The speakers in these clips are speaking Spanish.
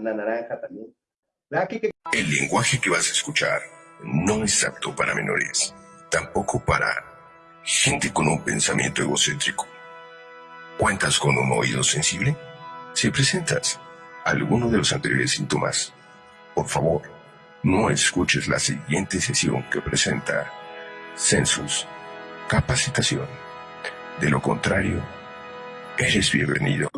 una naranja también. El lenguaje que vas a escuchar no es apto para menores, tampoco para gente con un pensamiento egocéntrico. ¿Cuentas con un oído sensible? Si presentas alguno de los anteriores síntomas, por favor, no escuches la siguiente sesión que presenta Census Capacitación. De lo contrario, eres bienvenido.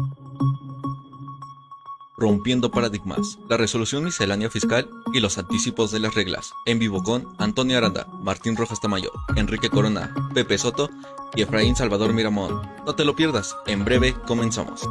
Rompiendo paradigmas, la resolución miscelánea fiscal y los anticipos de las reglas. En vivo con Antonio Aranda, Martín Rojas Tamayo, Enrique Corona, Pepe Soto y Efraín Salvador Miramón. No te lo pierdas, en breve comenzamos.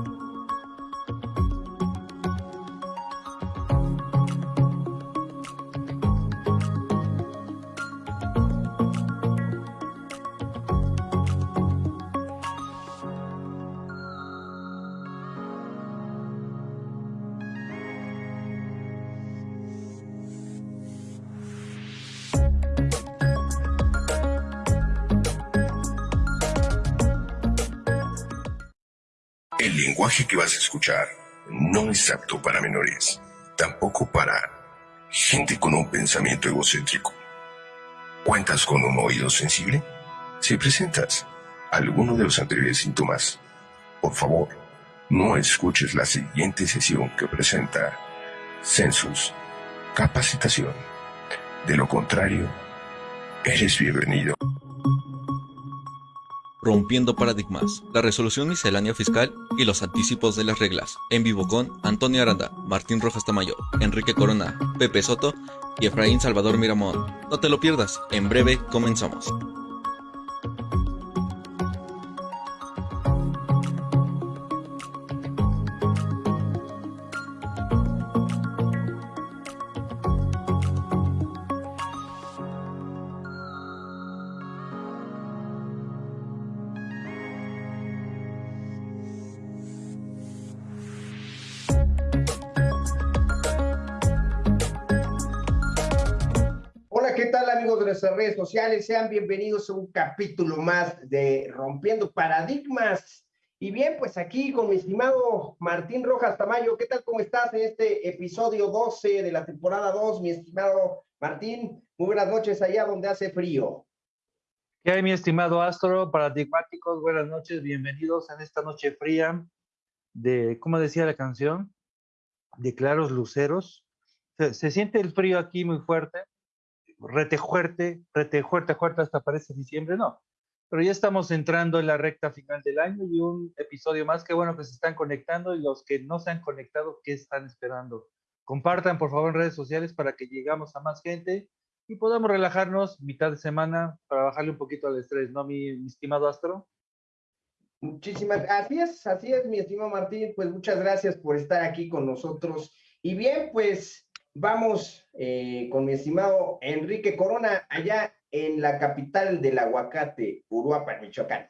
Lenguaje que vas a escuchar no es apto para menores, tampoco para gente con un pensamiento egocéntrico. ¿Cuentas con un oído sensible? Si presentas alguno de los anteriores síntomas, por favor, no escuches la siguiente sesión que presenta Census Capacitación. De lo contrario, eres bienvenido. Rompiendo paradigmas, la resolución miscelánea fiscal y los anticipos de las reglas. En vivo con Antonio Aranda, Martín Rojas Tamayo, Enrique Corona, Pepe Soto y Efraín Salvador Miramón. No te lo pierdas, en breve comenzamos. Sociales? Sean bienvenidos a un capítulo más de Rompiendo Paradigmas. Y bien, pues aquí con mi estimado Martín Rojas Tamayo, ¿qué tal? ¿Cómo estás en este episodio 12 de la temporada 2, mi estimado Martín? Muy buenas noches allá donde hace frío. ¿Qué hay, mi estimado Astro? Paradigmáticos, buenas noches, bienvenidos en esta noche fría de, ¿cómo decía la canción? De claros luceros. Se, se siente el frío aquí muy fuerte, rete fuerte, rete hasta parece diciembre, no. Pero ya estamos entrando en la recta final del año y un episodio más. Qué bueno que se están conectando y los que no se han conectado, ¿qué están esperando? Compartan, por favor, en redes sociales para que llegamos a más gente y podamos relajarnos mitad de semana para bajarle un poquito al estrés, ¿no, mi, mi estimado Astro? Muchísimas, así es, así es, mi estimado Martín, pues muchas gracias por estar aquí con nosotros. Y bien, pues vamos eh, con mi estimado Enrique Corona, allá en la capital del aguacate, Uruapan, Michoacán.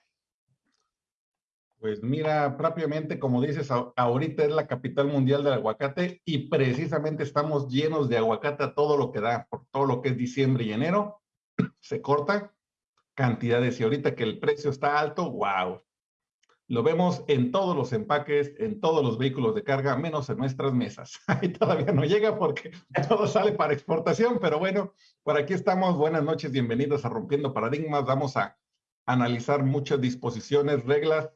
Pues mira, propiamente como dices, ahorita es la capital mundial del aguacate y precisamente estamos llenos de aguacate a todo lo que da, por todo lo que es diciembre y enero, se corta cantidades y ahorita que el precio está alto, wow. Lo vemos en todos los empaques, en todos los vehículos de carga, menos en nuestras mesas. Ahí todavía no llega porque todo sale para exportación, pero bueno, por aquí estamos. Buenas noches, bienvenidos a Rompiendo Paradigmas. Vamos a analizar muchas disposiciones, reglas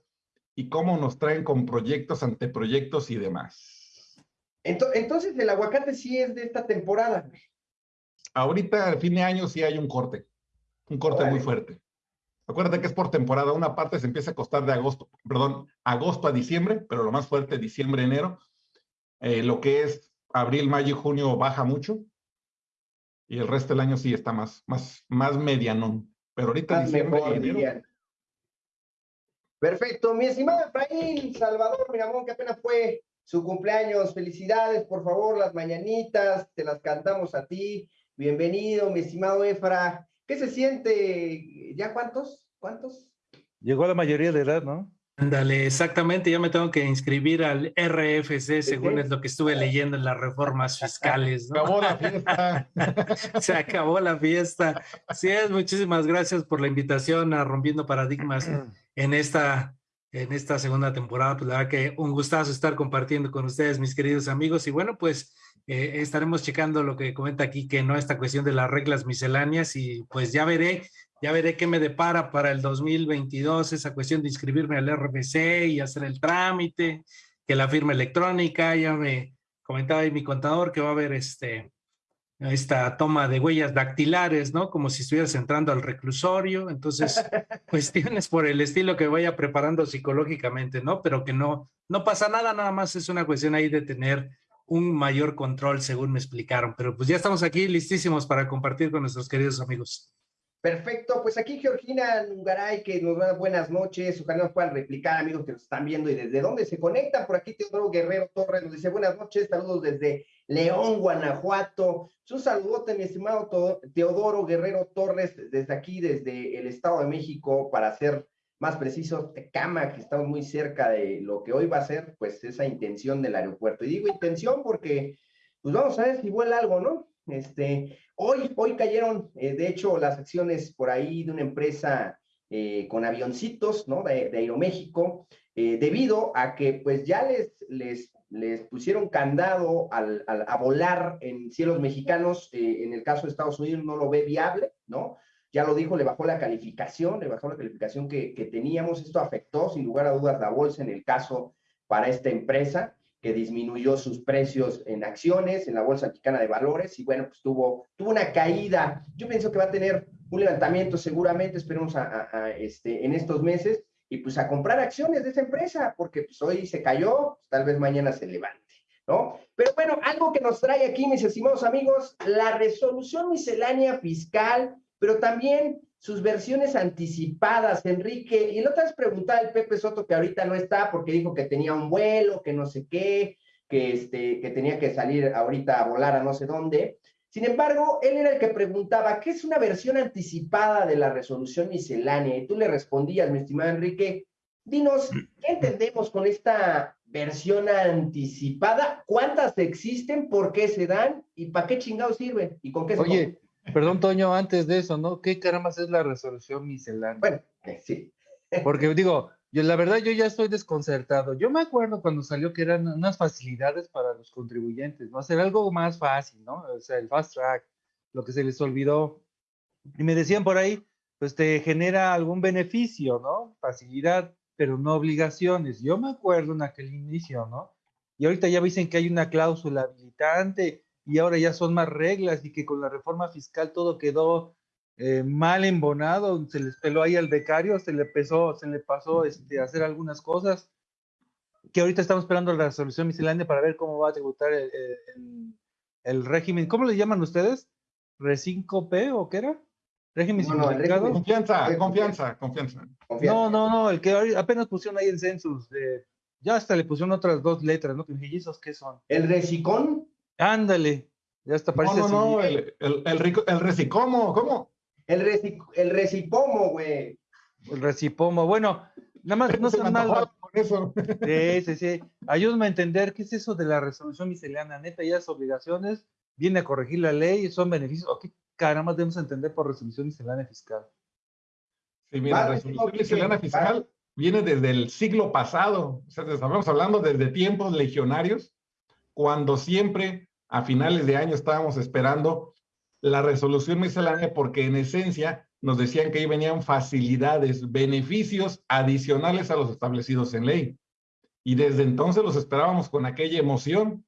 y cómo nos traen con proyectos, anteproyectos y demás. Ento- Entonces, el aguacate sí es de esta temporada. Ahorita, al fin de año, sí hay un corte, un corte muy fuerte. Acuérdate que es por temporada. Una parte se empieza a costar de agosto, perdón, agosto a diciembre, pero lo más fuerte, diciembre, enero. Eh, lo que es abril, mayo y junio baja mucho. Y el resto del año sí está más, más, más medianón. Pero ahorita diciembre mejor, y enero. Perfecto, mi estimado Efraín Salvador Miramón, que apenas fue su cumpleaños. Felicidades, por favor, las mañanitas, te las cantamos a ti. Bienvenido, mi estimado Efra. ¿Qué se siente? ¿Ya cuántos? ¿Cuántos? Llegó a la mayoría de edad, ¿no? Ándale, exactamente, ya me tengo que inscribir al RFC, según es lo que estuve leyendo en las reformas fiscales, ¿no? acabó la fiesta. Se acabó la fiesta. Sí, es, muchísimas gracias por la invitación a Rompiendo Paradigmas en esta en esta segunda temporada. Pues la verdad que un gustazo estar compartiendo con ustedes, mis queridos amigos. Y bueno, pues eh, estaremos checando lo que comenta aquí, que no esta cuestión de las reglas misceláneas y pues ya veré, ya veré qué me depara para el 2022, esa cuestión de inscribirme al RBC y hacer el trámite, que la firma electrónica, ya me comentaba ahí mi contador que va a haber este, esta toma de huellas dactilares, ¿no? Como si estuvieras entrando al reclusorio. Entonces, cuestiones por el estilo que vaya preparando psicológicamente, ¿no? Pero que no, no pasa nada, nada más es una cuestión ahí de tener un mayor control, según me explicaron. Pero pues ya estamos aquí listísimos para compartir con nuestros queridos amigos. Perfecto, pues aquí Georgina Nungaray, que nos da buenas noches, ojalá nos puedan replicar, amigos que nos están viendo y desde dónde se conectan. Por aquí Teodoro Guerrero Torres nos dice buenas noches, saludos desde León, Guanajuato. Un saludote, mi estimado Teodoro Guerrero Torres, desde aquí, desde el Estado de México, para ser más precisos, Tecama, que estamos muy cerca de lo que hoy va a ser, pues, esa intención del aeropuerto. Y digo intención porque, pues, vamos a ver si vuela algo, ¿no? Este, hoy, hoy cayeron, eh, de hecho, las acciones por ahí de una empresa eh, con avioncitos, ¿no? De, Aeroméxico, eh, debido a que, pues, ya les, les, les pusieron candado al, a volar en cielos mexicanos, en el caso de Estados Unidos no lo ve viable, ¿no? Ya lo dijo, le bajó la calificación, le bajó la calificación que, que teníamos. Esto afectó, sin lugar a dudas, la bolsa en el caso para esta empresa que disminuyó sus precios en acciones en la Bolsa Mexicana de Valores y bueno, pues tuvo, tuvo una caída. Yo pienso que va a tener un levantamiento seguramente, esperemos a, este, en estos meses, y pues a comprar acciones de esa empresa, porque pues hoy se cayó, pues, tal vez mañana se levante, ¿no? Pero bueno, algo que nos trae aquí, mis estimados amigos, la resolución miscelánea fiscal pero también sus versiones anticipadas, Enrique. Y la otra vez preguntaba el Pepe Soto, que ahorita no está porque dijo que tenía un vuelo, que no sé qué, que, este, que tenía que salir ahorita a volar a no sé dónde. Sin embargo, él era el que preguntaba, ¿qué es una versión anticipada de la resolución miscelánea? Y tú le respondías, mi estimado Enrique, dinos, ¿qué entendemos con esta versión anticipada? ¿Cuántas existen? ¿Por qué se dan? ¿Y para qué chingados sirven? ¿Y con qué se Oye, Perdón, Toño, antes de eso, ¿no? ¿Qué carambas es la resolución miscelánea? Bueno, eh, sí. Porque digo, yo la verdad yo ya estoy desconcertado. Yo me acuerdo cuando salió que eran unas facilidades para los contribuyentes, ¿no? Hacer algo más fácil, ¿no? O sea, el fast track, lo que se les olvidó. Y me decían por ahí, pues te genera algún beneficio, ¿no? Facilidad, pero no obligaciones. Yo me acuerdo en aquel inicio, ¿no? Y ahorita ya dicen que hay una cláusula habilitante y ahora ya son más reglas y que con la reforma fiscal todo quedó eh, mal embonado, se les peló ahí al becario, se le pesó, se le pasó este, hacer algunas cosas, que ahorita estamos esperando la resolución miscelánea para ver cómo va a tributar el, régimen, ¿cómo le llaman ustedes? ¿Re5P o qué era? ¿Régimen simplificado? Confianza, confianza, confianza, No, no, no, el que apenas pusieron ahí en census, ya hasta le pusieron otras dos letras, ¿no? ¿Y esos qué son? ¿El recicón? Ándale, ya está parece No, no, no, el, el, el, recicomo, ¿cómo? El, el recipomo, güey. El recipomo, bueno, nada más no sean mal. Eso. Sí, sí, sí. Ayúdame a entender qué es eso de la resolución miscelánea. Neta, ya es obligaciones, viene a corregir la ley, son beneficios. ¿O qué caramba debemos entender por resolución miscelánea fiscal? Sí, mira, la resolución miscelánea fiscal viene desde el siglo pasado. O sea, estamos hablando desde tiempos legionarios cuando siempre a finales de año estábamos esperando la resolución miscelánea porque en esencia nos decían que ahí venían facilidades, beneficios adicionales a los establecidos en ley. Y desde entonces los esperábamos con aquella emoción.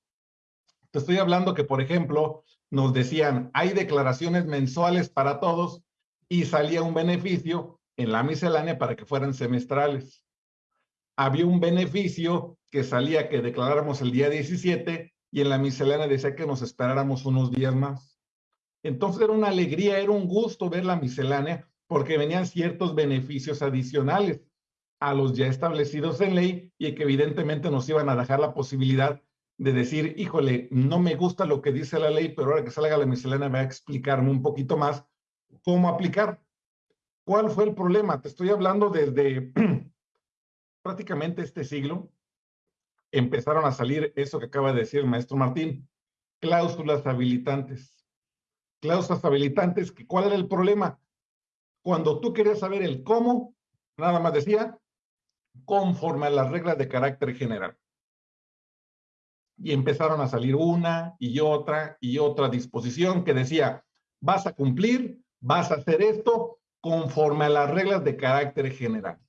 Te estoy hablando que, por ejemplo, nos decían, hay declaraciones mensuales para todos y salía un beneficio en la miscelánea para que fueran semestrales. Había un beneficio que salía que declaráramos el día 17 y en la miscelánea decía que nos esperáramos unos días más. Entonces era una alegría, era un gusto ver la miscelánea porque venían ciertos beneficios adicionales a los ya establecidos en ley y que evidentemente nos iban a dejar la posibilidad de decir, híjole, no me gusta lo que dice la ley, pero ahora que salga la miscelánea va a explicarme un poquito más cómo aplicar. ¿Cuál fue el problema? Te estoy hablando desde prácticamente este siglo, empezaron a salir eso que acaba de decir el maestro Martín, cláusulas habilitantes. Cláusulas habilitantes, que ¿cuál era el problema? Cuando tú querías saber el cómo, nada más decía, conforme a las reglas de carácter general. Y empezaron a salir una y otra y otra disposición que decía, vas a cumplir, vas a hacer esto conforme a las reglas de carácter general.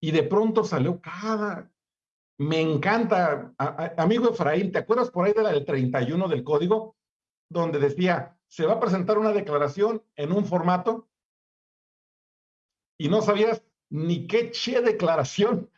Y de pronto salió cada... Me encanta, amigo Efraín, ¿te acuerdas por ahí de la del 31 del código? Donde decía, se va a presentar una declaración en un formato y no sabías ni qué che declaración,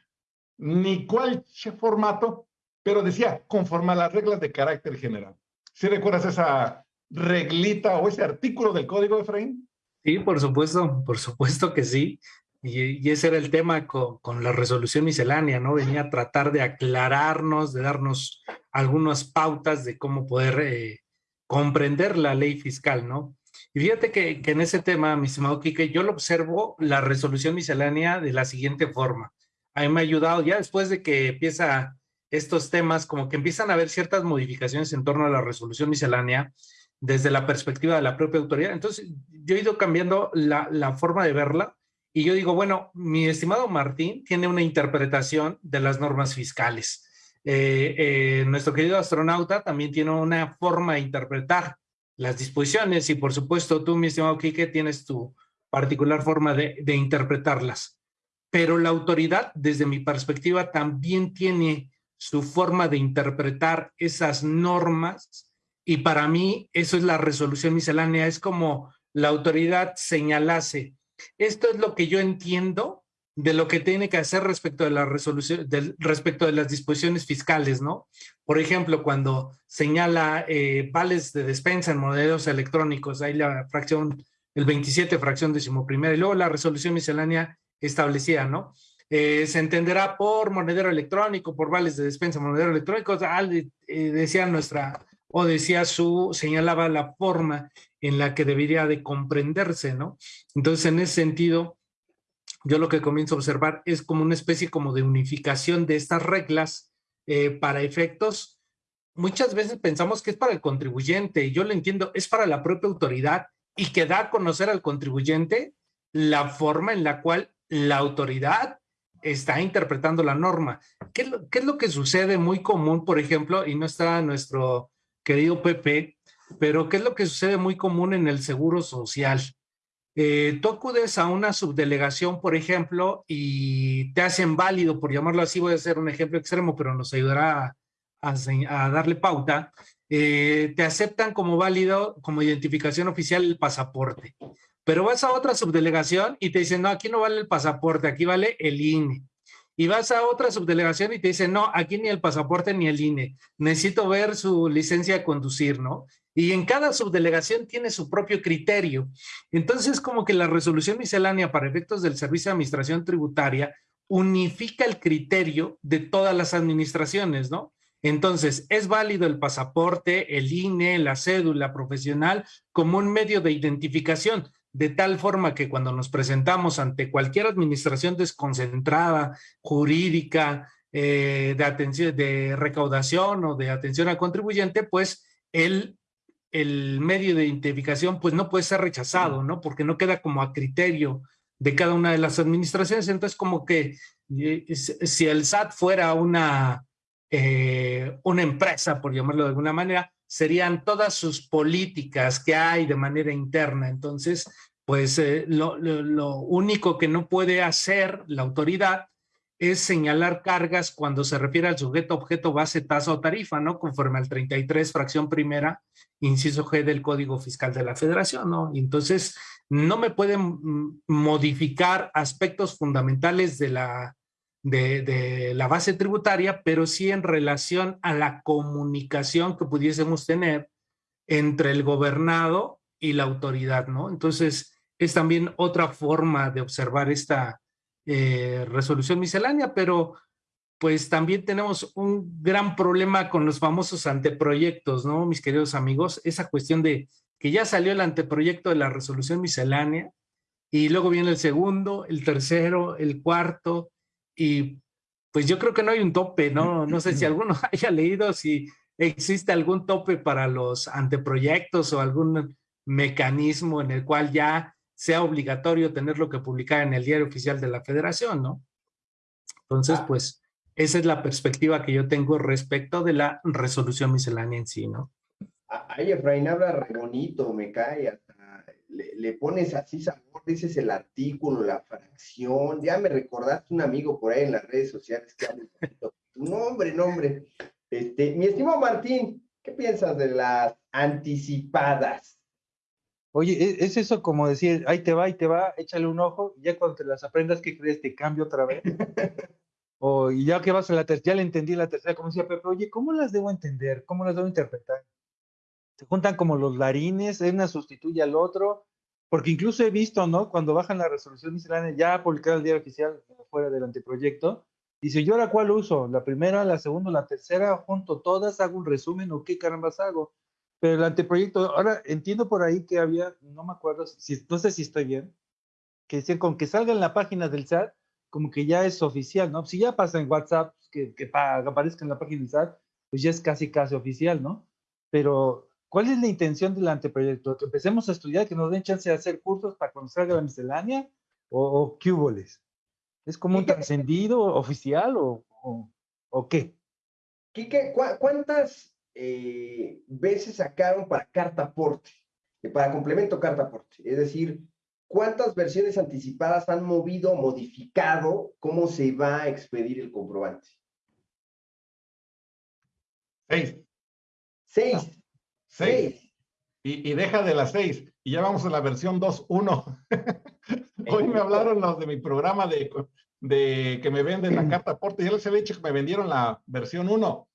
ni cuál che formato, pero decía, conforme a las reglas de carácter general. ¿Sí recuerdas esa reglita o ese artículo del código, Efraín? Sí, por supuesto, por supuesto que sí. Y, ese era el tema con, la resolución miscelánea, ¿no? Venía a tratar de aclararnos, de darnos algunas pautas de cómo poder eh, comprender la ley fiscal, ¿no? Y fíjate que, en ese tema, mi estimado Quique, yo lo observo la resolución miscelánea de la siguiente forma. A mí me ha ayudado, ya después de que empieza estos temas, como que empiezan a haber ciertas modificaciones en torno a la resolución miscelánea desde la perspectiva de la propia autoridad. Entonces, yo he ido cambiando la, la forma de verla y yo digo, bueno, mi estimado Martín tiene una interpretación de las normas fiscales. Eh, eh, nuestro querido astronauta también tiene una forma de interpretar las disposiciones y por supuesto tú, mi estimado Quique, tienes tu particular forma de, interpretarlas. Pero la autoridad, desde mi perspectiva, también tiene su forma de interpretar esas normas y para mí eso es la resolución miscelánea, es como la autoridad señalase, esto es lo que yo entiendo de lo que tiene que hacer respecto de la resolución, respecto de las disposiciones fiscales, ¿no? Por ejemplo, cuando señala eh, vales de despensa en modelos electrónicos, hay la fracción, el 27 fracción decimoprimera, y luego la resolución miscelánea establecida, ¿no? Eh, se entenderá por monedero electrónico, por vales de despensa, monedero electrónico, eh, decía nuestra, o decía su, señalaba la forma en la que debería de comprenderse, ¿no? Entonces, en ese sentido, yo lo que comienzo a observar es como una especie como de unificación de estas reglas eh, para efectos. Muchas veces pensamos que es para el contribuyente, yo lo entiendo, es para la propia autoridad y que da a conocer al contribuyente la forma en la cual la autoridad está interpretando la norma. ¿Qué lo, qué es lo que sucede muy común, por ejemplo, y no está nuestro querido Pepe, pero qué es lo que sucede muy común en el seguro social? Eh, tú acudes a una subdelegación, por ejemplo, y te hacen válido, por llamarlo así, voy a hacer un ejemplo extremo, pero nos ayudará a, darle pauta, eh, te aceptan como válido, como identificación oficial el pasaporte. Pero vas a otra subdelegación y te dicen, no, aquí no vale el pasaporte, aquí vale el INE. Y vas a otra subdelegación y te dicen, no, aquí ni el pasaporte ni el INE, necesito ver su licencia de conducir, ¿no? Y en cada subdelegación tiene su propio criterio. Entonces, como que la resolución miscelánea para efectos del Servicio de Administración Tributaria unifica el criterio de todas las administraciones, ¿no? Entonces, es válido el pasaporte, el INE, la cédula profesional como un medio de identificación, de tal forma que cuando nos presentamos ante cualquier administración desconcentrada, jurídica, eh, de atención, de recaudación o de atención al contribuyente, pues el el medio de identificación pues no puede ser rechazado, ¿no? Porque no queda como a criterio de cada una de las administraciones. Entonces, como que eh, si el SAT fuera una, eh, una empresa, por llamarlo de alguna manera, serían todas sus políticas que hay de manera interna. Entonces, pues eh, lo, lo único que no puede hacer la autoridad es señalar cargas cuando se refiere al sujeto, objeto, base, tasa o tarifa, ¿no? Conforme al 33, fracción primera, inciso G del Código Fiscal de la Federación, ¿no? entonces, no me pueden modificar aspectos fundamentales de la, de, de, la base tributaria, pero sí en relación a la comunicación que pudiésemos tener entre el gobernado y la autoridad, ¿no? Entonces, es también otra forma de observar esta, eh, resolución miscelánea, pero pues también tenemos un gran problema con los famosos anteproyectos, ¿no, mis queridos amigos? Esa cuestión de que ya salió el anteproyecto de la resolución miscelánea y luego viene el segundo, el tercero, el cuarto y pues yo creo que no hay un tope, ¿no? No sé si alguno haya leído si existe algún tope para los anteproyectos o algún mecanismo en el cual ya sea obligatorio tenerlo que publicar en el diario oficial de la federación, ¿no? Entonces, pues, esa es la perspectiva que yo tengo respecto de la resolución miscelánea en sí, ¿no? Ay, Efraín habla re bonito, me cae. hasta Le, le pones así sabor, dices el artículo, la fracción. Ya me recordaste un amigo por ahí en las redes sociales que habla. Tu nombre, nombre. Este, mi estimado Martín, ¿qué piensas de las anticipadas? Oye, e- es eso como decir, ahí te va, ahí te va, échale un ojo, y ya cuando te las aprendas, ¿qué crees? Te cambio otra vez. o ya que vas a la tercera, ya le entendí la tercera, como decía Pepe, oye, ¿cómo las debo entender? ¿Cómo las debo interpretar? Se juntan como los larines, una sustituye al otro, porque incluso he visto, ¿no? Cuando bajan la resolución miscelánea, ya publicada el diario oficial, fuera del anteproyecto, dice, ¿yo ahora cuál uso? ¿La primera, la segunda, la tercera? ¿Junto todas? ¿Hago un resumen o qué carambas hago? Pero el anteproyecto, ahora entiendo por ahí que había, no me acuerdo, si, no sé si estoy bien, que decían con que salga en la página del SAT, como que ya es oficial, ¿no? Si ya pasa en WhatsApp, que, que pa- aparezca en la página del SAT, pues ya es casi, casi oficial, ¿no? Pero, ¿cuál es la intención del anteproyecto? ¿Que empecemos a estudiar, que nos den chance de hacer cursos para cuando salga la miscelánea? ¿O, o qué huboles? ¿Es como un trascendido oficial o, o, o qué? Quique, ¿cuá- ¿cuántas eh, veces sacaron para carta aporte? Eh, Para complemento carta aporte. Es decir, ¿cuántas versiones anticipadas han movido, modificado cómo se va a expedir el comprobante? Seis. Seis. Ah, Seis. Y, y deja de las seis. Y ya vamos a la versión 2.1. Hoy me hablaron los de mi programa de, de que me venden la carta aporte. Ya les había dicho que me vendieron la versión 1.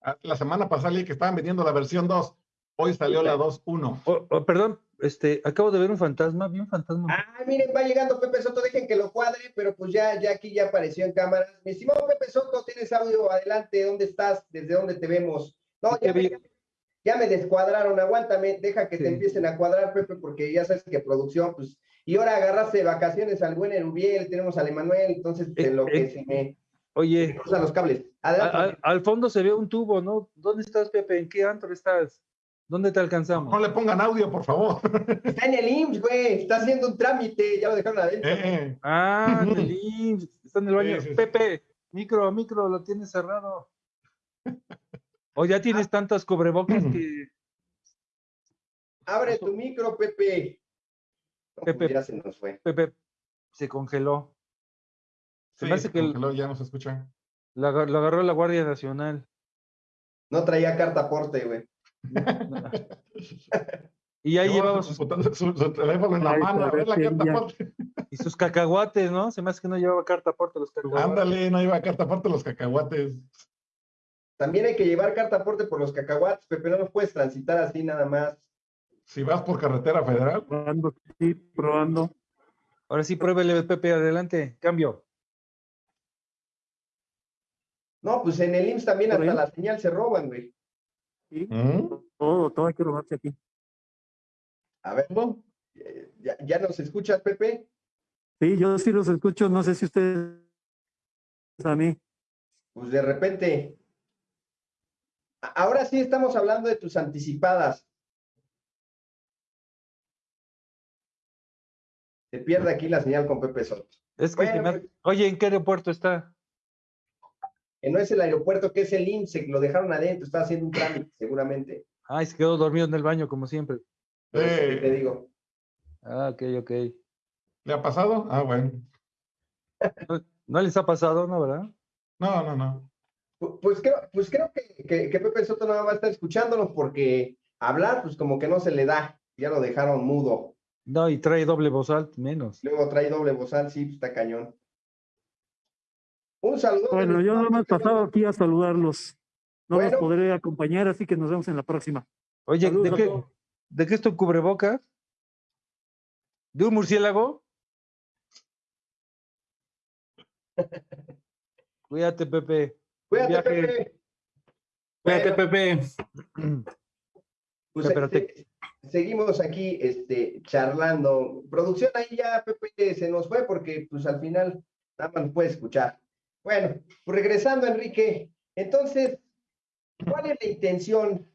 Ah, La semana pasada leí que estaban vendiendo la versión 2. Hoy salió la 2.1. Oh, oh, perdón, este, acabo de ver un fantasma, vi un fantasma. Ah, miren, va llegando Pepe Soto, dejen que lo cuadre, pero pues ya, ya aquí ya apareció en cámaras. Mi estimado Pepe Soto, tienes audio, adelante, ¿dónde estás? ¿Desde dónde te vemos? No, ya me, ya me descuadraron, aguántame, deja que te empiecen a cuadrar, Pepe, porque ya sabes que producción, pues, y ahora agarraste de vacaciones al buen Erubiel, tenemos al Emanuel, entonces Eh, en lo que eh, se me Oye, cruzan los cables. a- Adelante. a- al fondo se ve un tubo, ¿no? ¿Dónde estás, Pepe? ¿En qué antro estás? ¿Dónde te alcanzamos? No le pongan audio, por favor. Está en el IMSS, güey, está haciendo un trámite, ya lo dejaron adentro. Eh, Ah, en el IMSS, está en el baño. Sí, sí, sí. Pepe, micro, micro, lo tienes cerrado. O ya tienes tantas cubrebocas que. Abre tu micro, Pepe. No, Pepe. ya se nos fue. Pepe se congeló. Se sí, me hace que el- ya no se escucha. lo agar- lo agarró la Guardia Nacional. No traía carta aporte, güey. Y ahí Llevaba llevaba su, sus, su- su teléfono en la Ay, mano, a ver la parece carta ya. aparte. y sus cacahuates, ¿no? Se me hace que no llevaba carta aporte los cacahuates. Ándale, no iba carta aparte los cacahuates. También hay que llevar carta aporte por los cacahuates, Pepe, no los puedes transitar así nada más. Si vas por carretera federal, Probando, sí, probando. Ahora sí, pruébele, Pepe, adelante. Cambio. No, pues en el IMSS también hasta ahí. la señal se roban, güey. Sí, ¿Mm? todo, todo hay que robarse aquí. A ver, eh, ¿ya, ya nos escuchas, Pepe? Sí, yo sí los escucho, no sé si ustedes a mí. Pues de repente. Ahora sí estamos hablando de tus anticipadas. Se pierde aquí la señal con Pepe Soto. Es que, Bueno, me hace- Oye, ¿en qué aeropuerto está? Que no es el aeropuerto, que es el que lo dejaron adentro, está haciendo un trámite, seguramente. Ay, se quedó dormido en el baño, como siempre. Eh. te digo. Ah, ok, ok. ¿le ha pasado? Ah, bueno. ¿No, no les ha pasado, no, verdad? No, no, no. Pu- Pues creo, pues creo que, que, que Pepe Soto nada más va a estar escuchándonos porque hablar, pues como que no se le da. Ya lo dejaron mudo. No, y trae doble voz alta, menos. Luego trae doble bozal, sí, pues, está cañón. Un saludo. Bueno, yo nada más pasado aquí a saludarlos. No Bueno. los podré acompañar, así que nos vemos en la próxima. Oye, ¿de Saludos qué. ¿de qué es tu cubrebocas? ¿De un murciélago? Cuídate, Pepe. Cuídate, viaje. Pepe. Cuídate, Pepe. pues, se- seguimos aquí este, charlando. Producción ahí ya, Pepe, se nos fue porque pues al final nada más puede escuchar. Bueno, pues regresando, Enrique. Entonces, ¿cuál es la intención?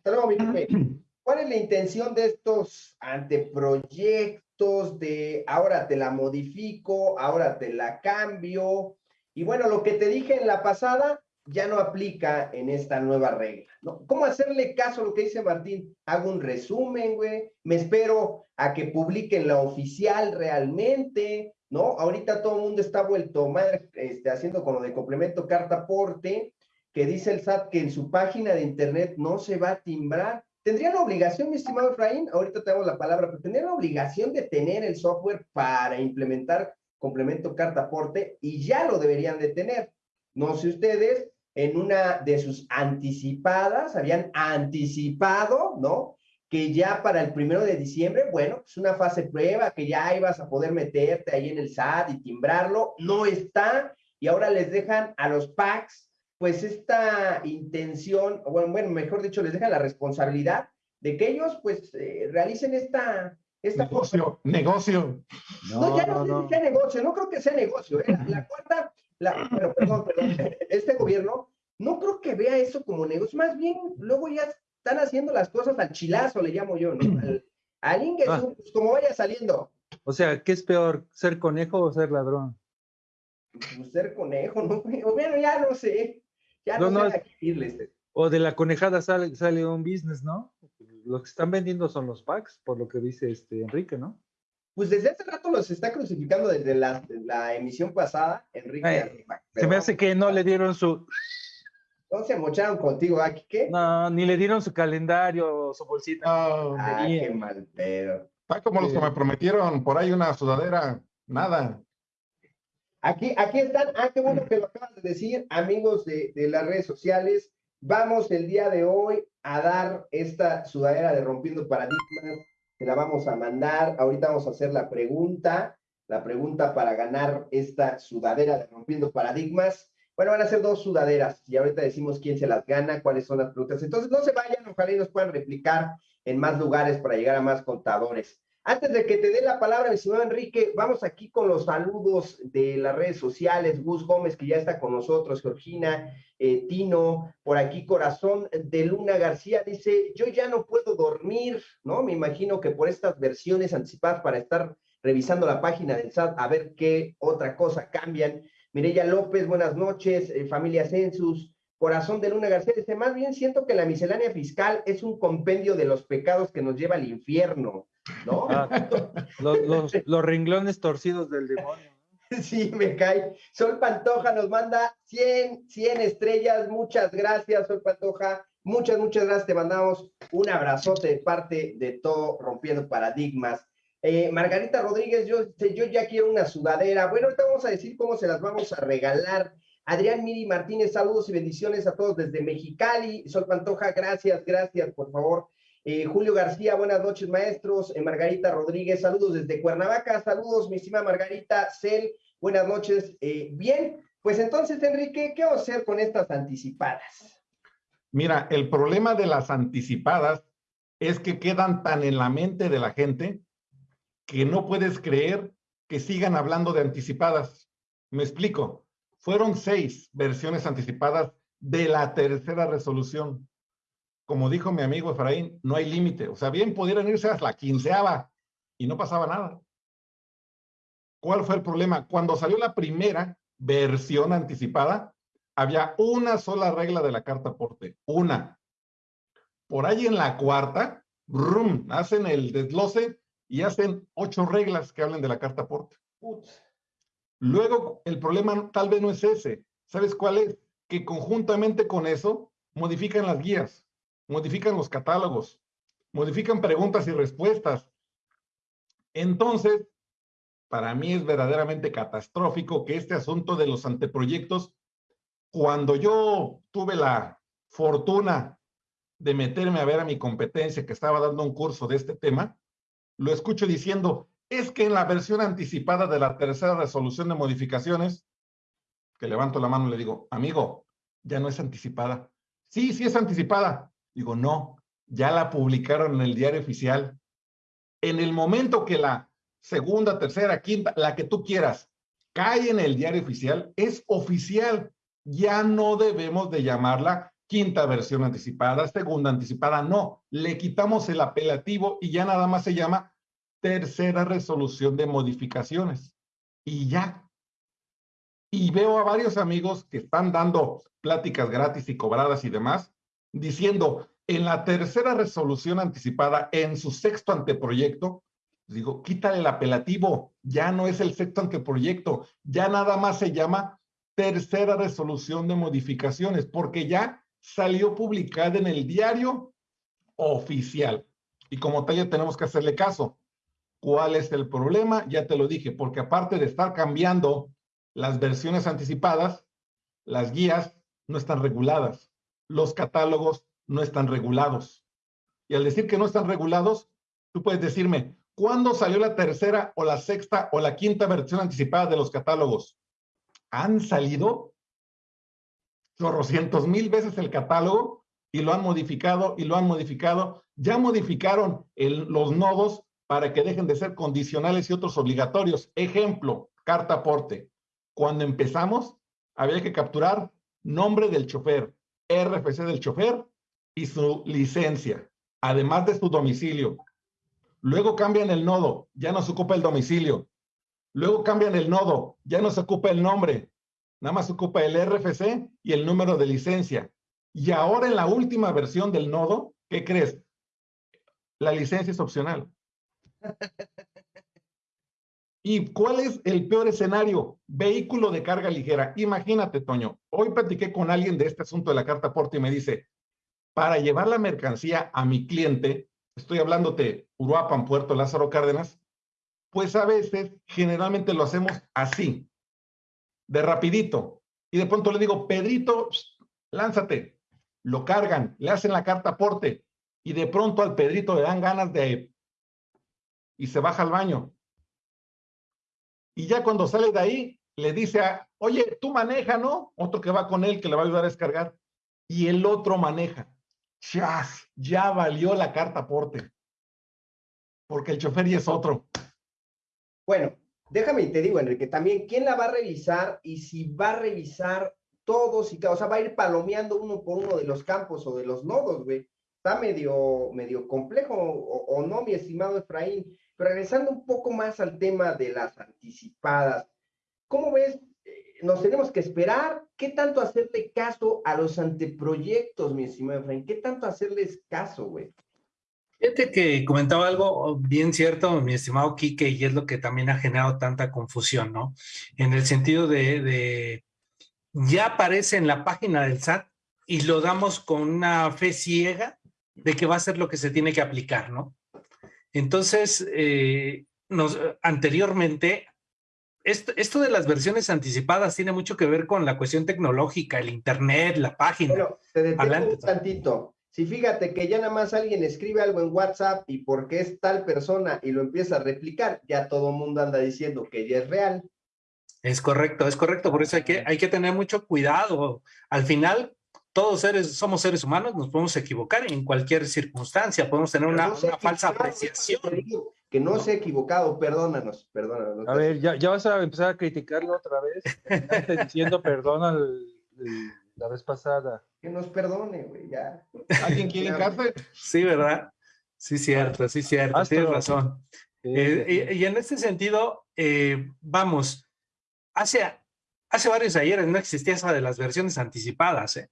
¿Cuál es la intención de estos anteproyectos de ahora te la modifico, ahora te la cambio? Y bueno, lo que te dije en la pasada ya no aplica en esta nueva regla, ¿no? ¿Cómo hacerle caso a lo que dice Martín? Hago un resumen, güey, me espero a que publiquen la oficial realmente, ¿no? Ahorita todo el mundo está vuelto madre, este, haciendo con lo de complemento carta aporte, que dice el SAT que en su página de internet no se va a timbrar. ¿Tendrían la obligación, mi estimado Efraín? Ahorita tenemos la palabra, pero tendrían la obligación de tener el software para implementar complemento carta aporte y ya lo deberían de tener. No sé ustedes, en una de sus anticipadas, habían anticipado, ¿no? Que ya para el primero de diciembre, bueno, es una fase prueba, que ya ibas a poder meterte ahí en el SAT y timbrarlo, no está, y ahora les dejan a los PACs pues esta intención, o bueno, mejor dicho, les deja la responsabilidad de que ellos pues eh, realicen esta, esta negocio, negocio. No, ya no, sé si sea negocio, no creo que sea negocio. ¿eh? La, cuarta, la, bueno, perdón, perdón, este gobierno no creo que vea eso como negocio, más bien luego ya están haciendo las cosas al chilazo, le llamo yo, ¿no? Al, al ah. pues, como vaya saliendo. O sea, ¿qué es peor, ser conejo o ser ladrón? Pues, ser conejo, ¿no? Bueno, ya no sé. Ya no, no, este. O de la conejada sale, sale un business, ¿no? Lo que están vendiendo son los packs, por lo que dice este Enrique, ¿no? Pues desde hace rato los está crucificando desde la, la emisión pasada, Enrique. se me hace que no le dieron su. No se mocharon contigo, aquí ¿ah, qué? No, ni le dieron su calendario, su bolsita. ah, qué mal pedo. Está como los que me prometieron por ahí una sudadera, nada. Aquí, aquí están, ah, qué bueno que lo acabas de decir, amigos de, las redes sociales. Vamos el día de hoy a dar esta sudadera de Rompiendo Paradigmas, te la vamos a mandar. Ahorita vamos a hacer la pregunta, la pregunta para ganar esta sudadera de Rompiendo Paradigmas. Bueno, van a ser dos sudaderas y ahorita decimos quién se las gana, cuáles son las preguntas. Entonces, no se vayan, ojalá y nos puedan replicar en más lugares para llegar a más contadores. Antes de que te dé la palabra, mi señor Enrique, vamos aquí con los saludos de las redes sociales. Gus Gómez, que ya está con nosotros, Georgina, eh, Tino, por aquí Corazón de Luna García dice, yo ya no puedo dormir, ¿no? Me imagino que por estas versiones anticipadas para estar revisando la página del SAT a ver qué otra cosa cambian. Mireya López, buenas noches, eh, familia Census. Corazón de Luna García dice, más bien siento que la miscelánea fiscal es un compendio de los pecados que nos lleva al infierno. ¿no? Ah, los, los, renglones torcidos del demonio. Sí, me cae. Sol Pantoja nos manda 100, 100 estrellas. Muchas gracias, Sol Pantoja. Muchas, muchas gracias. Te mandamos un abrazote de parte de todo Rompiendo Paradigmas. Eh, Margarita Rodríguez, yo, yo ya quiero una sudadera. Bueno, ahorita vamos a decir cómo se las vamos a regalar. Adrián Miri Martínez, saludos y bendiciones a todos desde Mexicali. Sol Pantoja, gracias, gracias, por favor. Eh, Julio García, buenas noches, maestros. Eh, Margarita Rodríguez, saludos desde Cuernavaca. Saludos, mi estimada Margarita. Cel, buenas noches. Bien, pues entonces, Enrique, ¿qué vamos a hacer con estas anticipadas? Mira, el problema de las anticipadas es que quedan tan en la mente de la gente que no puedes creer que sigan hablando de anticipadas. Me explico. Fueron seis versiones anticipadas de la tercera resolución como dijo mi amigo Efraín, no hay límite. O sea, bien pudieran irse hasta la quinceava y no pasaba nada. ¿Cuál fue el problema? Cuando salió la primera versión anticipada, había una sola regla de la carta aporte, una. Por ahí en la cuarta, brum, hacen el desglose y hacen ocho reglas que hablen de la carta aporte. Luego, el problema tal vez no es ese. ¿Sabes cuál es? Que conjuntamente con eso modifican las guías modifican los catálogos, modifican preguntas y respuestas. Entonces, para mí es verdaderamente catastrófico que este asunto de los anteproyectos, cuando yo tuve la fortuna de meterme a ver a mi competencia que estaba dando un curso de este tema, lo escucho diciendo, es que en la versión anticipada de la tercera resolución de modificaciones, que levanto la mano y le digo, amigo, ya no es anticipada. Sí, sí es anticipada, Digo, no, ya la publicaron en el diario oficial. En el momento que la segunda, tercera, quinta, la que tú quieras, cae en el diario oficial, es oficial. Ya no debemos de llamarla quinta versión anticipada, segunda anticipada, no. Le quitamos el apelativo y ya nada más se llama tercera resolución de modificaciones. Y ya. Y veo a varios amigos que están dando pláticas gratis y cobradas y demás, diciendo, en la tercera resolución anticipada, en su sexto anteproyecto, digo, quítale el apelativo, ya no es el sexto anteproyecto, ya nada más se llama tercera resolución de modificaciones, porque ya salió publicada en el diario oficial. Y como tal ya tenemos que hacerle caso. ¿Cuál es el problema? Ya te lo dije, porque aparte de estar cambiando las versiones anticipadas, las guías no están reguladas, los catálogos no están regulados. Y al decir que no están regulados, tú puedes decirme, ¿cuándo salió la tercera o la sexta o la quinta versión anticipada de los catálogos? Han salido chorrocientos mil veces el catálogo y lo han modificado y lo han modificado. Ya modificaron los nodos para que dejen de ser condicionales y otros obligatorios. Ejemplo, carta aporte. Cuando empezamos, había que capturar nombre del chofer, RFC del chofer y su licencia, además de su domicilio. Luego cambian el nodo, ya no se ocupa el domicilio. Luego cambian el nodo, ya no se ocupa el nombre, nada más ocupa el RFC y el número de licencia. Y ahora en la última versión del nodo, ¿qué crees? La licencia es opcional. ¿Y cuál es el peor escenario? Vehículo de carga ligera. Imagínate, Toño, hoy platiqué con alguien de este asunto de la carta aporte y me dice, para llevar la mercancía a mi cliente, estoy hablándote Uruapan, Puerto Lázaro Cárdenas, pues a veces generalmente lo hacemos así, de rapidito. Y de pronto le digo, Pedrito, lánzate. Lo cargan, le hacen la carta aporte y de pronto al Pedrito le dan ganas de... y se baja al baño y ya cuando sale de ahí, le dice a, oye, tú maneja, ¿no? Otro que va con él, que le va a ayudar a descargar. Y el otro maneja. ¡Chas! Ya valió la carta aporte. Porque el chofer y es otro. Bueno, déjame y te digo, Enrique, también, ¿quién la va a revisar? Y si va a revisar todos y cada, o sea, va a ir palomeando uno por uno de los campos o de los nodos, güey. Está medio, medio complejo, o, o no, mi estimado Efraín. Pero regresando un poco más al tema de las anticipadas, ¿cómo ves? Eh, nos tenemos que esperar. ¿Qué tanto hacerle caso a los anteproyectos, mi estimado Efraín? ¿Qué tanto hacerles caso, güey? Fíjate que comentaba algo bien cierto, mi estimado Quique, y es lo que también ha generado tanta confusión, ¿no? En el sentido de, de ya aparece en la página del SAT y lo damos con una fe ciega de que va a ser lo que se tiene que aplicar, ¿no? Entonces, eh, nos, anteriormente, esto, de las versiones anticipadas tiene mucho que ver con la cuestión tecnológica, el Internet, la página. Bueno, te detengo un tantito. Si fíjate que ya nada más alguien escribe algo en WhatsApp y porque es tal persona y lo empieza a replicar, ya todo el mundo anda diciendo que ya es real. Es correcto, es correcto. Por eso hay que, hay que tener mucho cuidado. Al final, todos seres, somos seres humanos, nos podemos equivocar en cualquier circunstancia, podemos tener una, falsa apreciación. Que no se ha equivocado, perdónanos, perdónanos. A ver, ya, ya vas a empezar a criticarlo otra vez, diciendo perdona la vez pasada. Que nos perdone, güey, ya. ¿Alguien quiere café? Sí, ¿verdad? Sí, cierto, sí, cierto, tienes razón. Eh, y, en este sentido, eh, vamos, hace hace varios ayeres no existía esa de las versiones anticipadas. ¿eh?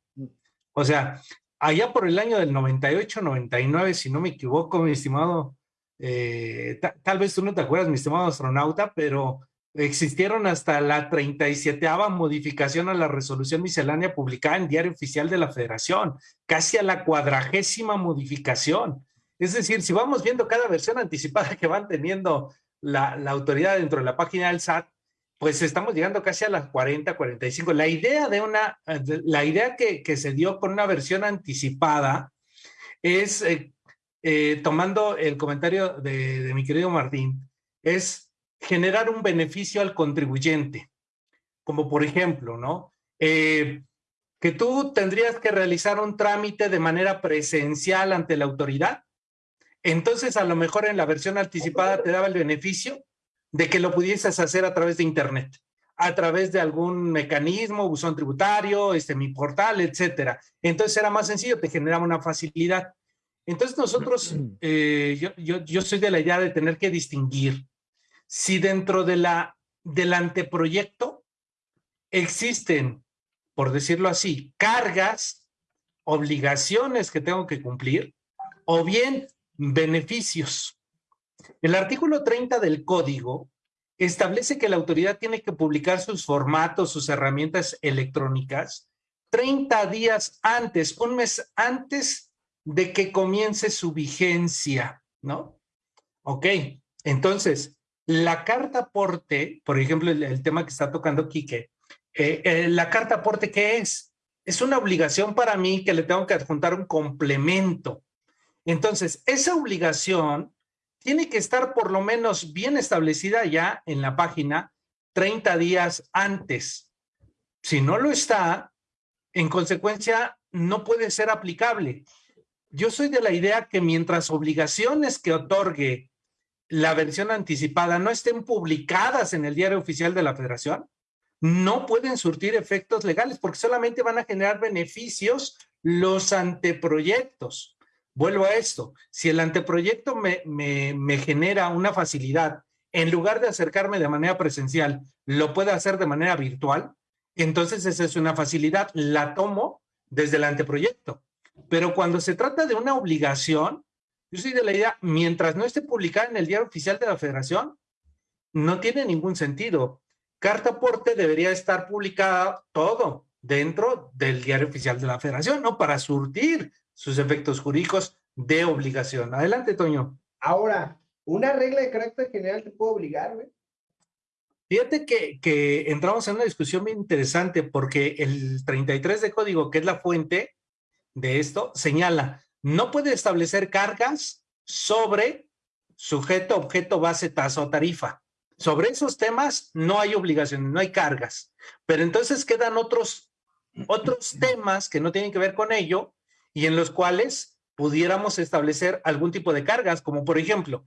O sea, allá por el año del 98, 99, si no me equivoco, mi estimado, eh, tal vez tú no te acuerdas, mi estimado astronauta, pero existieron hasta la 37 modificación a la resolución miscelánea publicada en Diario Oficial de la Federación, casi a la cuadragésima modificación. Es decir, si vamos viendo cada versión anticipada que van teniendo la, la autoridad dentro de la página del SAT, pues estamos llegando casi a las 40, 45. La idea de una, la idea que, se dio con una versión anticipada es, eh, eh, tomando el comentario de, mi querido Martín, es generar un beneficio al contribuyente. Como por ejemplo, ¿no? Eh, que tú tendrías que realizar un trámite de manera presencial ante la autoridad. Entonces, a lo mejor en la versión anticipada te daba el beneficio de que lo pudieses hacer a través de Internet, a través de algún mecanismo, buzón tributario, este, mi portal, etcétera. Entonces era más sencillo, te generaba una facilidad. Entonces nosotros, eh, yo, yo, yo soy de la idea de tener que distinguir si dentro de la, del anteproyecto existen, por decirlo así, cargas, obligaciones que tengo que cumplir, o bien beneficios. El artículo 30 del código establece que la autoridad tiene que publicar sus formatos, sus herramientas electrónicas 30 días antes, un mes antes de que comience su vigencia, ¿no? Ok, entonces, la carta aporte, por ejemplo, el, tema que está tocando Quique, eh, eh, la carta aporte, ¿qué es? Es una obligación para mí que le tengo que adjuntar un complemento. Entonces, esa obligación tiene que estar por lo menos bien establecida ya en la página 30 días antes. Si no lo está, en consecuencia, no puede ser aplicable. Yo soy de la idea que mientras obligaciones que otorgue la versión anticipada no estén publicadas en el diario oficial de la federación, no pueden surtir efectos legales porque solamente van a generar beneficios los anteproyectos. Vuelvo a esto, si el anteproyecto me, me, genera una facilidad, en lugar de acercarme de manera presencial, lo puede hacer de manera virtual, entonces esa es una facilidad, la tomo desde el anteproyecto. Pero cuando se trata de una obligación, yo soy de la idea, mientras no esté publicada en el diario oficial de la federación, no tiene ningún sentido. Carta aporte debería estar publicada todo dentro del diario oficial de la federación, ¿no? Para surtir sus efectos jurídicos de obligación. Adelante, Toño. Ahora, una regla de carácter general te puede obligar, güey. Fíjate que, que, entramos en una discusión muy interesante porque el 33 de código, que es la fuente de esto, señala, no puede establecer cargas sobre sujeto, objeto, base, tasa o tarifa. Sobre esos temas no hay obligaciones, no hay cargas. Pero entonces quedan otros, otros temas que no tienen que ver con ello y en los cuales pudiéramos establecer algún tipo de cargas, como por ejemplo,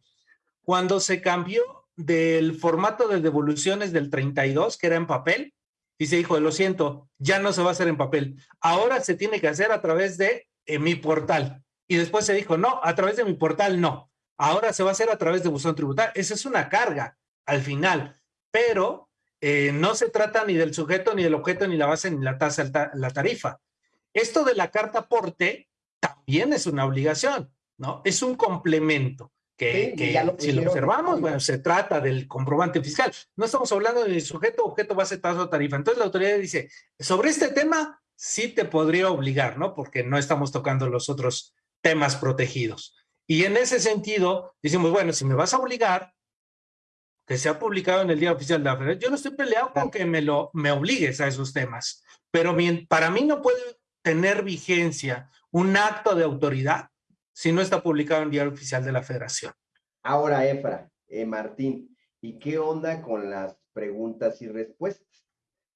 cuando se cambió del formato de devoluciones del 32, que era en papel, y se dijo, lo siento, ya no se va a hacer en papel, ahora se tiene que hacer a través de eh, mi portal. Y después se dijo, no, a través de mi portal no, ahora se va a hacer a través de buzón tributario. Esa es una carga al final, pero eh, no se trata ni del sujeto, ni del objeto, ni la base, ni la tasa, la tarifa. Esto de la carta aporte también es una obligación, ¿no? Es un complemento que, si lo observamos, bueno, se trata del comprobante fiscal. No estamos hablando de sujeto, objeto, base, tasa o tarifa. Entonces la autoridad dice, sobre este tema sí te podría obligar, ¿no? Porque no estamos tocando los otros temas protegidos. Y en ese sentido, decimos, bueno, si me vas a obligar, que sea publicado en el Día Oficial de la Federación, yo no estoy peleado con que me, lo, me obligues a esos temas, pero para mí no puede tener vigencia un acto de autoridad si no está publicado en el diario oficial de la federación. Ahora, Efra, eh, Martín, ¿y qué onda con las preguntas y respuestas?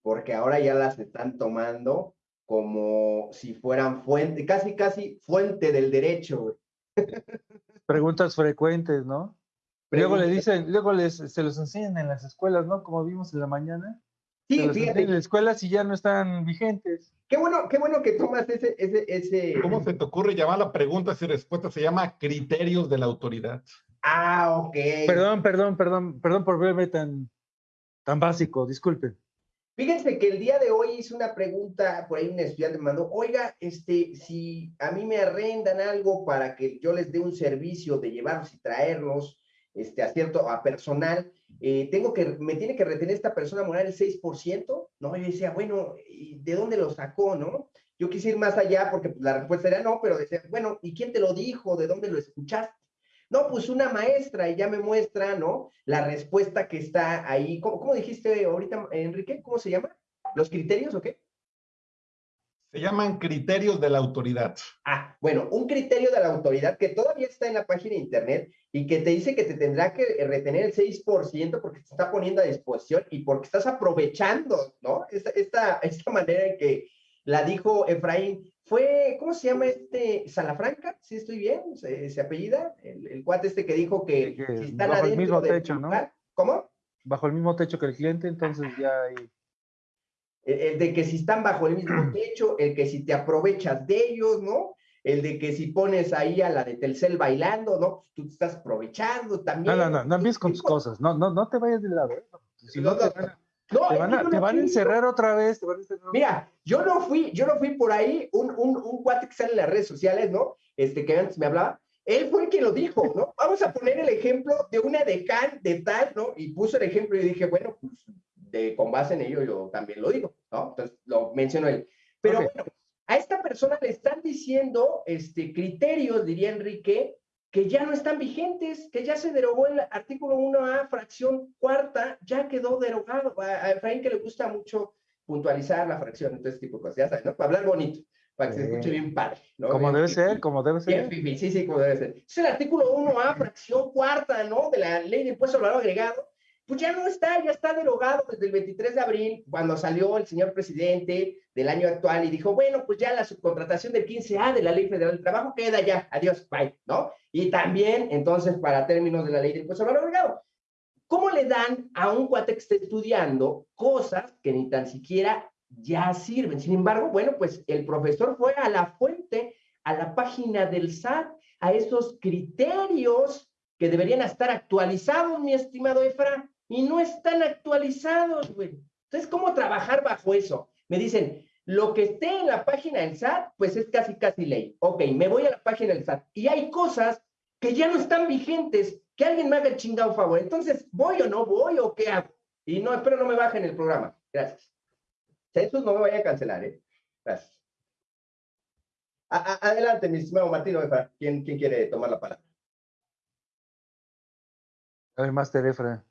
Porque ahora ya las están tomando como si fueran fuente, casi, casi fuente del derecho. Preguntas frecuentes, ¿no? Luego le dicen, luego les, se los enseñan en las escuelas, ¿no? Como vimos en la mañana. Sí, fíjate. En las escuelas y ya no están vigentes. Qué bueno, qué bueno que tomas ese, ese, ese. ¿Cómo se te ocurre llamar la preguntas y respuestas? Se llama criterios de la autoridad. Ah, ok. Perdón, perdón, perdón, perdón por verme tan, tan básico, disculpen. Fíjense que el día de hoy hice una pregunta, por ahí un estudiante me mandó, oiga, este, si a mí me arrendan algo para que yo les dé un servicio de llevarlos y traerlos, este, a cierto, a personal, eh, tengo que, me tiene que retener esta persona moral el 6%, ¿no? Yo decía, bueno, ¿y de dónde lo sacó, no? Yo quise ir más allá porque pues, la respuesta era no, pero decía, bueno, ¿y quién te lo dijo? ¿De dónde lo escuchaste? No, pues una maestra y ya me muestra, ¿no? La respuesta que está ahí. ¿Cómo, cómo dijiste ahorita, Enrique? ¿Cómo se llama? ¿Los criterios o qué? Se llaman criterios de la autoridad. Ah, bueno, un criterio de la autoridad que todavía está en la página de internet y que te dice que te tendrá que retener el 6% porque te está poniendo a disposición y porque estás aprovechando, ¿no? Esta, esta, esta manera en que la dijo Efraín. Fue, ¿cómo se llama este? Salafranca, si estoy bien, se, apellida, el, cuate este que dijo que, si están bajo el mismo techo, ¿no? ¿Cómo? Bajo el mismo techo que el cliente, entonces ya hay el, de que si están bajo el mismo techo, el que si te aprovechas de ellos, ¿no? El de que si pones ahí a la de Telcel bailando, ¿no? Pues tú te estás aprovechando también. No, no, no, no empieces con tus cosas, no, no, no te vayas del lado. ¿eh? Si no, te No, te es van que a, yo te no van a encerrar otra vez. te van a encerrar. Mira, yo no fui, yo no fui por ahí, un, un, un cuate que sale en las redes sociales, ¿no? Este que antes me hablaba, él fue el que lo dijo, ¿no? Vamos a poner el ejemplo de una decán de tal, ¿no? Y puso el ejemplo y dije, bueno, pues de, con base en ello yo también lo digo, ¿no? Entonces lo mencionó él. Pero bueno, a esta persona le están diciendo este, criterios, diría Enrique, que ya no están vigentes, que ya se derogó el artículo 1A, fracción cuarta, ya quedó derogado. A, Efraín que le gusta mucho puntualizar la fracción, entonces tipo de cosas, ya sabes, ¿no? Para hablar bonito, para que se escuche bien padre, ¿no? Como Bien debe ser, como debe ser. sí, sí, como debe ser. Es el artículo 1A, fracción cuarta, ¿no? De la ley de impuesto al valor agregado, pues ya no está, ya está derogado desde el 23 de abril, cuando salió el señor presidente del año actual y dijo, bueno, pues ya la subcontratación del 15A de la Ley Federal del Trabajo queda ya, adiós, bye, ¿no? Y también, entonces, para términos de la ley de impuesto al valor ¿cómo le dan a un cuate que está estudiando cosas que ni tan siquiera ya sirven? Sin embargo, bueno, pues el profesor fue a la fuente, a la página del SAT, a esos criterios que deberían estar actualizados, mi estimado Efra, y no están actualizados, güey. Entonces, ¿cómo trabajar bajo eso? Me dicen, lo que esté en la página del SAT, pues es casi, casi ley. Ok, me voy a la página del SAT y hay cosas que ya no están vigentes, que alguien me haga el chingado favor. Entonces, ¿voy o no voy o qué hago? Y no, espero no me bajen el programa. Gracias. Jesús, no me vaya a cancelar, ¿eh? Gracias. Adelante, mi estimado Martín Efra. ¿Quién, ¿Quién quiere tomar la palabra? A ver,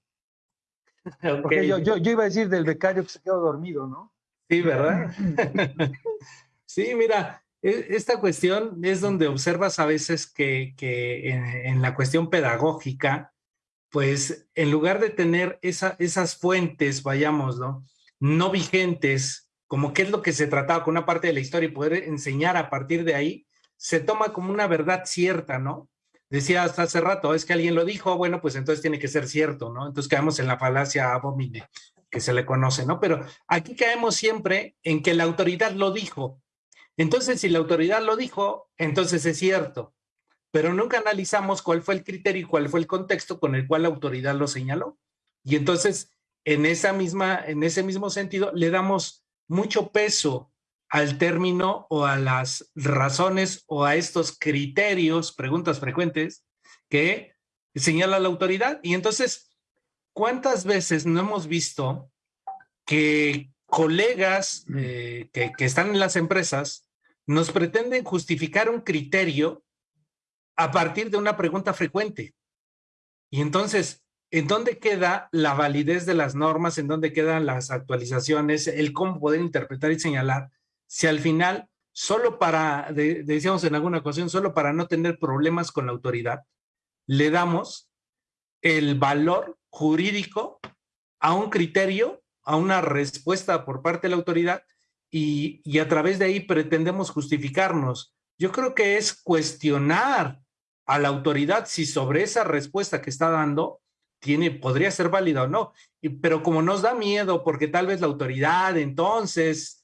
Porque yo, yo, yo iba a decir del becario que se quedó dormido, ¿no? Sí, ¿verdad? sí, mira, e- esta cuestión es donde observas a veces que, que en, en la cuestión pedagógica, pues en lugar de tener esa, esas fuentes, vayamos, ¿no? No vigentes, como qué es lo que se trataba con una parte de la historia y poder enseñar a partir de ahí, se toma como una verdad cierta, ¿no? Decía hasta hace rato, es que alguien lo dijo, bueno, pues entonces tiene que ser cierto, ¿no? Entonces caemos en la falacia abomine que se le conoce, ¿no? Pero aquí caemos siempre en que la autoridad lo dijo. Entonces, si la autoridad lo dijo, entonces es cierto. Pero nunca analizamos cuál fue el criterio y cuál fue el contexto con el cual la autoridad lo señaló. Y entonces, en esa misma, en ese mismo sentido, le damos mucho peso al término o a las razones o a estos criterios, preguntas frecuentes, que señala la autoridad. Y entonces, ¿cuántas veces no hemos visto que colegas eh, que, que están en las empresas nos pretenden justificar un criterio a partir de una pregunta frecuente? Y entonces, ¿en dónde queda la validez de las normas? ¿En dónde quedan las actualizaciones? El cómo poder interpretar y señalar si al final, solo para, de- decíamos en alguna ocasión, solo para no tener problemas con la autoridad, le damos el valor jurídico a un criterio, a una respuesta por parte de la autoridad y, y a través de ahí pretendemos justificarnos. Yo creo que es cuestionar a la autoridad si sobre esa respuesta que está dando tiene, podría ser válida o no. Y- pero como nos da miedo, porque tal vez la autoridad entonces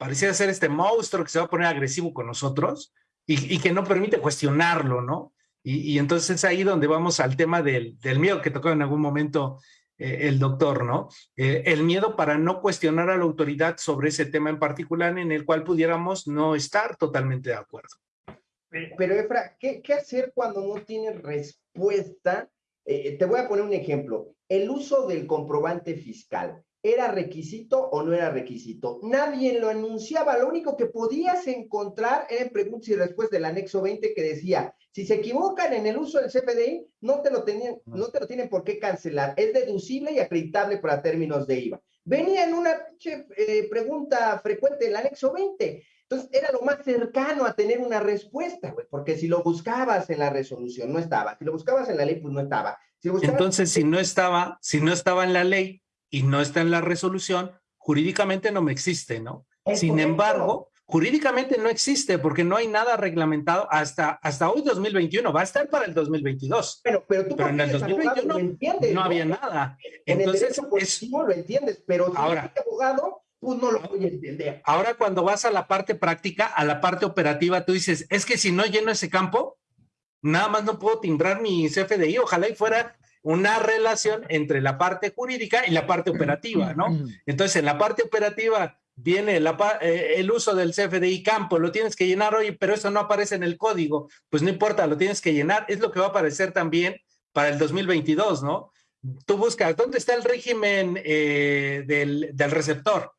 pareciera ser este monstruo que se va a poner agresivo con nosotros y, que no permite cuestionarlo, ¿no? Y, entonces es ahí donde vamos al tema del, miedo que tocó en algún momento eh, el doctor, ¿no? Eh, el miedo para no cuestionar a la autoridad sobre ese tema en particular en el cual pudiéramos no estar totalmente de acuerdo. Pero Efra, ¿qué, qué hacer cuando no tienes respuesta? Eh, te voy a poner un ejemplo. El uso del comprobante fiscal. ¿Era requisito o no era requisito? Nadie lo anunciaba. Lo único que podías encontrar era en preguntas y respuestas del anexo 20 que decía, si se equivocan en el uso del CFDI, no te lo, tenían, no te lo tienen por qué cancelar. Es deducible y acreditable para términos de IVA. Venía en una eh, pregunta frecuente del anexo 20. Entonces, era lo más cercano a tener una respuesta, güey, porque si lo buscabas en la resolución, no estaba. Si lo buscabas en la ley, pues no estaba. Si Entonces, si no estaba, si no estaba en la ley y no está en la resolución, jurídicamente no me existe, ¿no? Es Sin correcto. embargo, jurídicamente no existe porque no hay nada reglamentado hasta, hasta hoy 2021, va a estar para el 2022. Bueno, pero tú Pero en el eres abogado 2021 lo entiendes, No había nada. En el Entonces, derecho es, lo entiendes, pero si Ahora. eres abogado, pues no lo voy a entender. ahora cuando vas a la parte práctica, a la parte operativa, tú dices, es que si no lleno ese campo, nada más no puedo timbrar mi CFDI, ojalá y fuera una relación entre la parte jurídica y la parte operativa, ¿no? Entonces, en la parte operativa viene eh, el uso del CFDI campo, lo tienes que llenar hoy, pero eso no aparece en el código, pues no importa, lo tienes que llenar, es lo que va a aparecer también para el 2022, ¿no? Tú buscas, ¿dónde está el régimen eh, del, del receptor?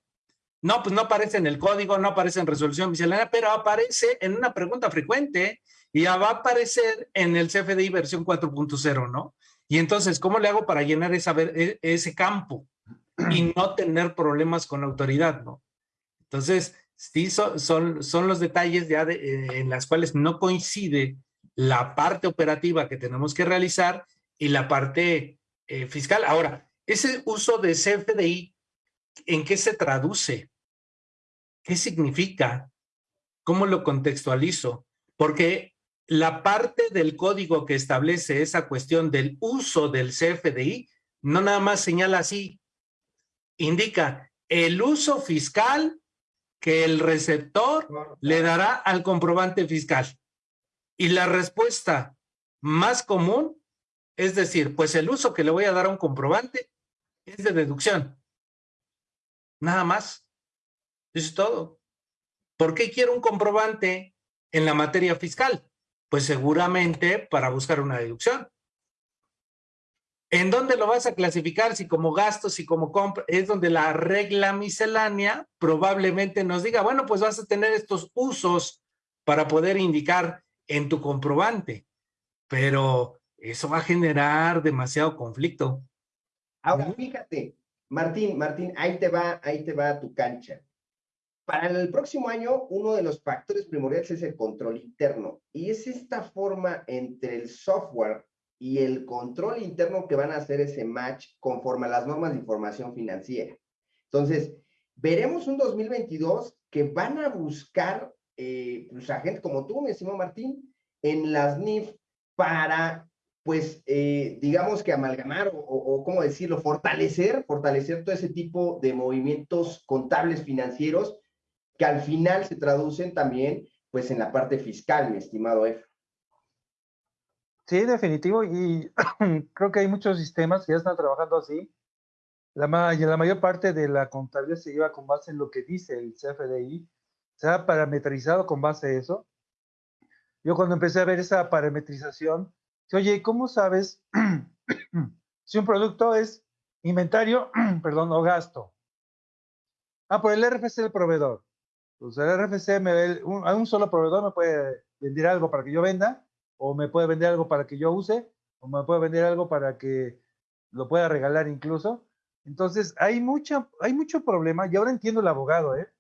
No, pues no aparece en el código, no aparece en resolución miscelánea, pero aparece en una pregunta frecuente y ya va a aparecer en el CFDI versión 4.0, ¿no? Y entonces, ¿cómo le hago para llenar esa, e, ese campo y no tener problemas con la autoridad, ¿no? Entonces, sí, son, son, los detalles ya eh, en las cuales no coincide la parte operativa que tenemos que realizar y la parte eh, fiscal. Ahora, ese uso de CFDI, ¿en qué se traduce? ¿Qué significa? ¿Cómo lo contextualizo? Porque la parte del código que establece esa cuestión del uso del CFDI no nada más señala así, indica el uso fiscal que el receptor le dará al comprobante fiscal. Y la respuesta más común es decir, pues el uso que le voy a dar a un comprobante es de deducción. Nada más. Eso es todo. ¿Por qué quiero un comprobante en la materia fiscal? Pues seguramente para buscar una deducción. ¿En dónde lo vas a clasificar? Si como gastos, si como compra, es donde la regla miscelánea probablemente nos diga, bueno, pues vas a tener estos usos para poder indicar en tu comprobante, pero eso va a generar demasiado conflicto. Ahora, fíjate, Martín, Martín, ahí te va, ahí te va tu cancha. Para el próximo año, uno de los factores primordiales es el control interno. Y es esta forma entre el software y el control interno que van a hacer ese match conforme a las normas de información financiera. Entonces, veremos un 2022 que van a buscar eh, pues, a gente como tú, mi estimado Martín, en las NIF para, pues, eh, digamos que amalgamar o, o, ¿cómo decirlo?, fortalecer, fortalecer todo ese tipo de movimientos contables financieros que al final se traducen también, pues, en la parte fiscal, mi estimado F. Sí, definitivo. Y creo que hay muchos sistemas que ya están trabajando así. La, la mayor parte de la contabilidad se lleva con base en lo que dice el CFDI. Se ha parametrizado con base a eso. Yo cuando empecé a ver esa parametrización, oye, ¿cómo sabes si un producto es inventario, perdón, o gasto? Ah, por el RFC del proveedor. Pues el RFC, me, un, a un solo proveedor me puede vender algo para que yo venda o me puede vender algo para que yo use, o me puede vender algo para que lo pueda regalar incluso. Entonces, hay, mucha, hay mucho problema, y ahora entiendo el abogado, ¿eh?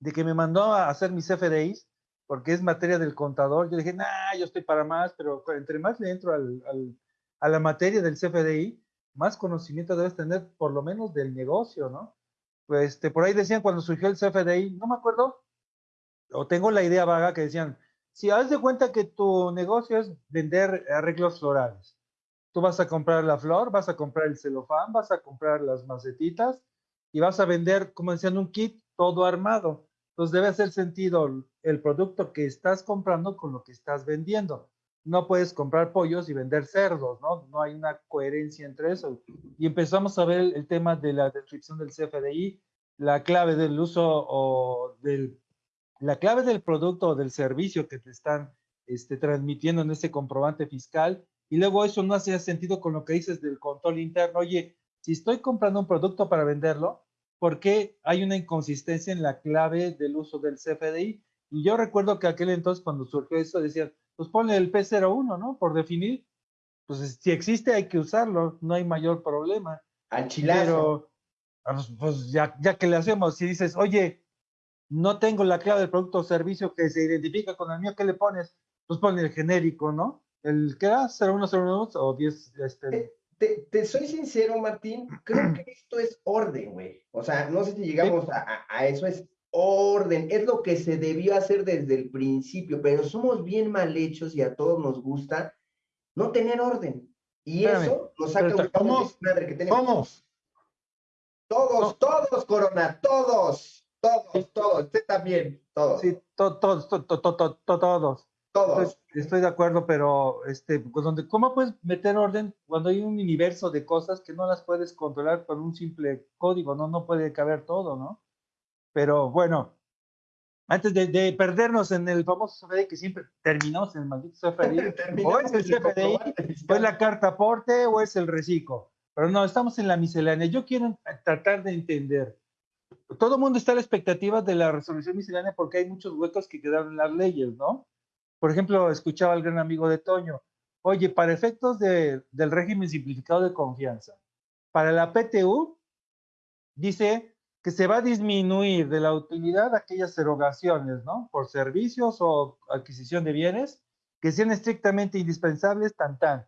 De que me mandó a hacer mis FDIs, porque es materia del contador. Yo dije, nah, yo estoy para más, pero entre más le entro al, al, a la materia del CFDI, más conocimiento debes tener, por lo menos del negocio, ¿no? Pues este, por ahí decían cuando surgió el CFDI, no me acuerdo, o tengo la idea vaga que decían, si haz de cuenta que tu negocio es vender arreglos florales, tú vas a comprar la flor, vas a comprar el celofán, vas a comprar las macetitas y vas a vender, como decían, un kit todo armado. Entonces debe hacer sentido el producto que estás comprando con lo que estás vendiendo. No puedes comprar pollos y vender cerdos, ¿no? No hay una coherencia entre eso. Y empezamos a ver el tema de la descripción del CFDI, la clave del uso o del la clave del producto o del servicio que te están este, transmitiendo en ese comprobante fiscal y luego eso no hace sentido con lo que dices del control interno. Oye, si estoy comprando un producto para venderlo, ¿por qué hay una inconsistencia en la clave del uso del CFDI? Y yo recuerdo que aquel entonces cuando surgió eso decían, pues ponle el P01, ¿no? Por definir, pues si existe hay que usarlo, no hay mayor problema. Al Pero, ah, pues, pues ya, ya que le hacemos, si dices, oye, no tengo la clave del producto o servicio que se identifica con el mío, ¿qué le pones? Pues pone el genérico, ¿no? El que da 0101 o 10. Este... Te, te, soy sincero, Martín, creo que esto es orden, güey. O sea, no sé si llegamos a, a, eso, es orden, es lo que se debió hacer desde el principio, pero somos bien mal hechos y a todos nos gusta no tener orden. Y eso nos saca un madre que tenemos. Todos, todos, Corona, todos. Todos, todos, usted también, todos. Sí, todos, todos, todos. Todos. Estoy, estoy de acuerdo, pero este, pues donde, ¿cómo puedes meter orden cuando hay un universo de cosas que no las puedes controlar con un simple código? No, no puede caber todo, ¿no? Pero bueno, antes de, de perdernos en el famoso CFDI que siempre terminamos en el maldito CFDI, o es el CFDI, o es la carta aporte, o es el reciclo. Pero no, estamos en la miscelánea. Yo quiero tratar de entender. Todo el mundo está a la expectativa de la resolución miscelánea porque hay muchos huecos que quedaron en las leyes, ¿no? Por ejemplo, escuchaba al gran amigo de Toño, oye, para efectos de- del régimen simplificado de confianza, para la PTU, dice que se va a disminuir de la utilidad aquellas erogaciones, ¿no? Por servicios o adquisición de bienes que sean estrictamente indispensables, tan tan.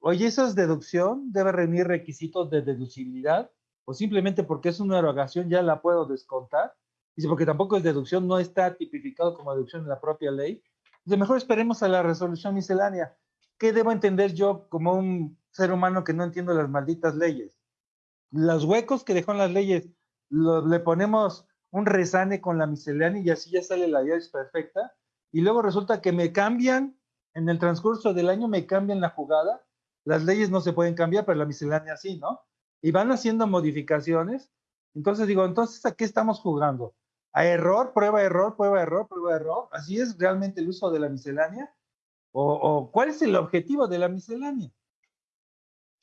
Oye, ¿eso es deducción? ¿Debe reunir requisitos de deducibilidad? ¿O simplemente porque es una erogación ya la puedo descontar? Dice, porque tampoco es deducción, no está tipificado como deducción en la propia ley. Dice, mejor esperemos a la resolución miscelánea. ¿Qué debo entender yo como un ser humano que no entiendo las malditas leyes? Los huecos que dejó en las leyes, lo- le ponemos un resane con la miscelánea y así ya sale la ley perfecta. Y luego resulta que me cambian, en el transcurso del año me cambian la jugada. Las leyes no se pueden cambiar, pero la miscelánea sí, ¿no? Y van haciendo modificaciones. Entonces digo, entonces, ¿a qué estamos jugando? ¿A error, prueba, error, prueba, error, prueba, error? ¿Así es realmente el uso de la miscelánea? ¿O, o cuál es el objetivo de la miscelánea?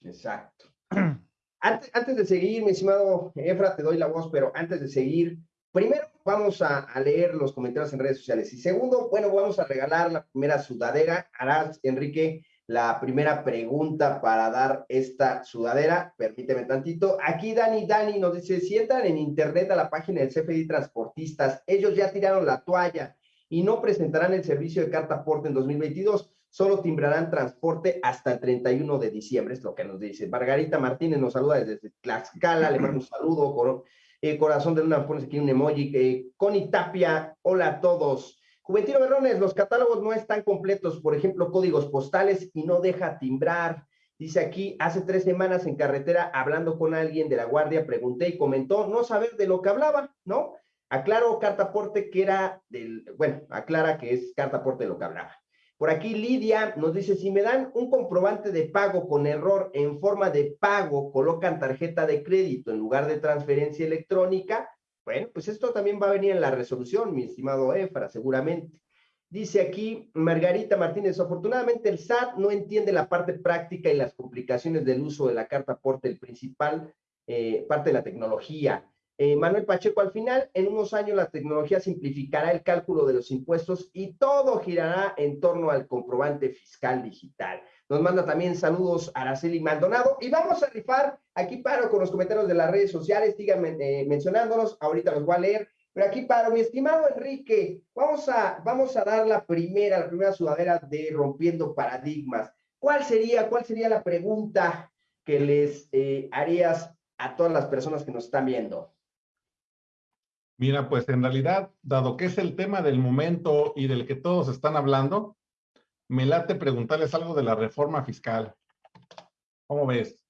Exacto. Antes, antes de seguir, mi estimado Efra, te doy la voz, pero antes de seguir, primero vamos a, a leer los comentarios en redes sociales. Y segundo, bueno, vamos a regalar la primera sudadera. Harás, Enrique, la primera pregunta para dar esta sudadera. Permíteme tantito. Aquí Dani, Dani nos dice, si entran en internet a la página del CFDI Transportistas, ellos ya tiraron la toalla y no presentarán el servicio de carta aporte en 2022 solo timbrarán transporte hasta el 31 de diciembre, es lo que nos dice. Margarita Martínez nos saluda desde Tlaxcala, le mando un saludo, cor- eh, corazón de luna, pones aquí un emoji. Eh, Connie Tapia, hola a todos. Juventino Berrones, los catálogos no están completos, por ejemplo, códigos postales y no deja timbrar. Dice aquí, hace tres semanas en carretera, hablando con alguien de la guardia, pregunté y comentó no saber de lo que hablaba, ¿no? Aclaro, carta aporte que era del, bueno, aclara que es carta aporte de lo que hablaba. Por aquí Lidia nos dice, si me dan un comprobante de pago con error en forma de pago, colocan tarjeta de crédito en lugar de transferencia electrónica, bueno, pues esto también va a venir en la resolución, mi estimado Efra, seguramente. Dice aquí Margarita Martínez, afortunadamente el SAT no entiende la parte práctica y las complicaciones del uso de la carta aporte, el principal eh, parte de la tecnología. Eh, Manuel Pacheco, al final, en unos años la tecnología simplificará el cálculo de los impuestos y todo girará en torno al comprobante fiscal digital. Nos manda también saludos Araceli Maldonado y vamos a rifar, aquí paro con los comentarios de las redes sociales, síganme eh, mencionándonos, ahorita los voy a leer, pero aquí paro, mi estimado Enrique, vamos a, vamos a dar la primera, la primera sudadera de Rompiendo Paradigmas. ¿Cuál sería, cuál sería la pregunta que les eh, harías a todas las personas que nos están viendo? Mira, pues en realidad, dado que es el tema del momento y del que todos están hablando, me late preguntarles algo de la reforma fiscal. ¿Cómo ves?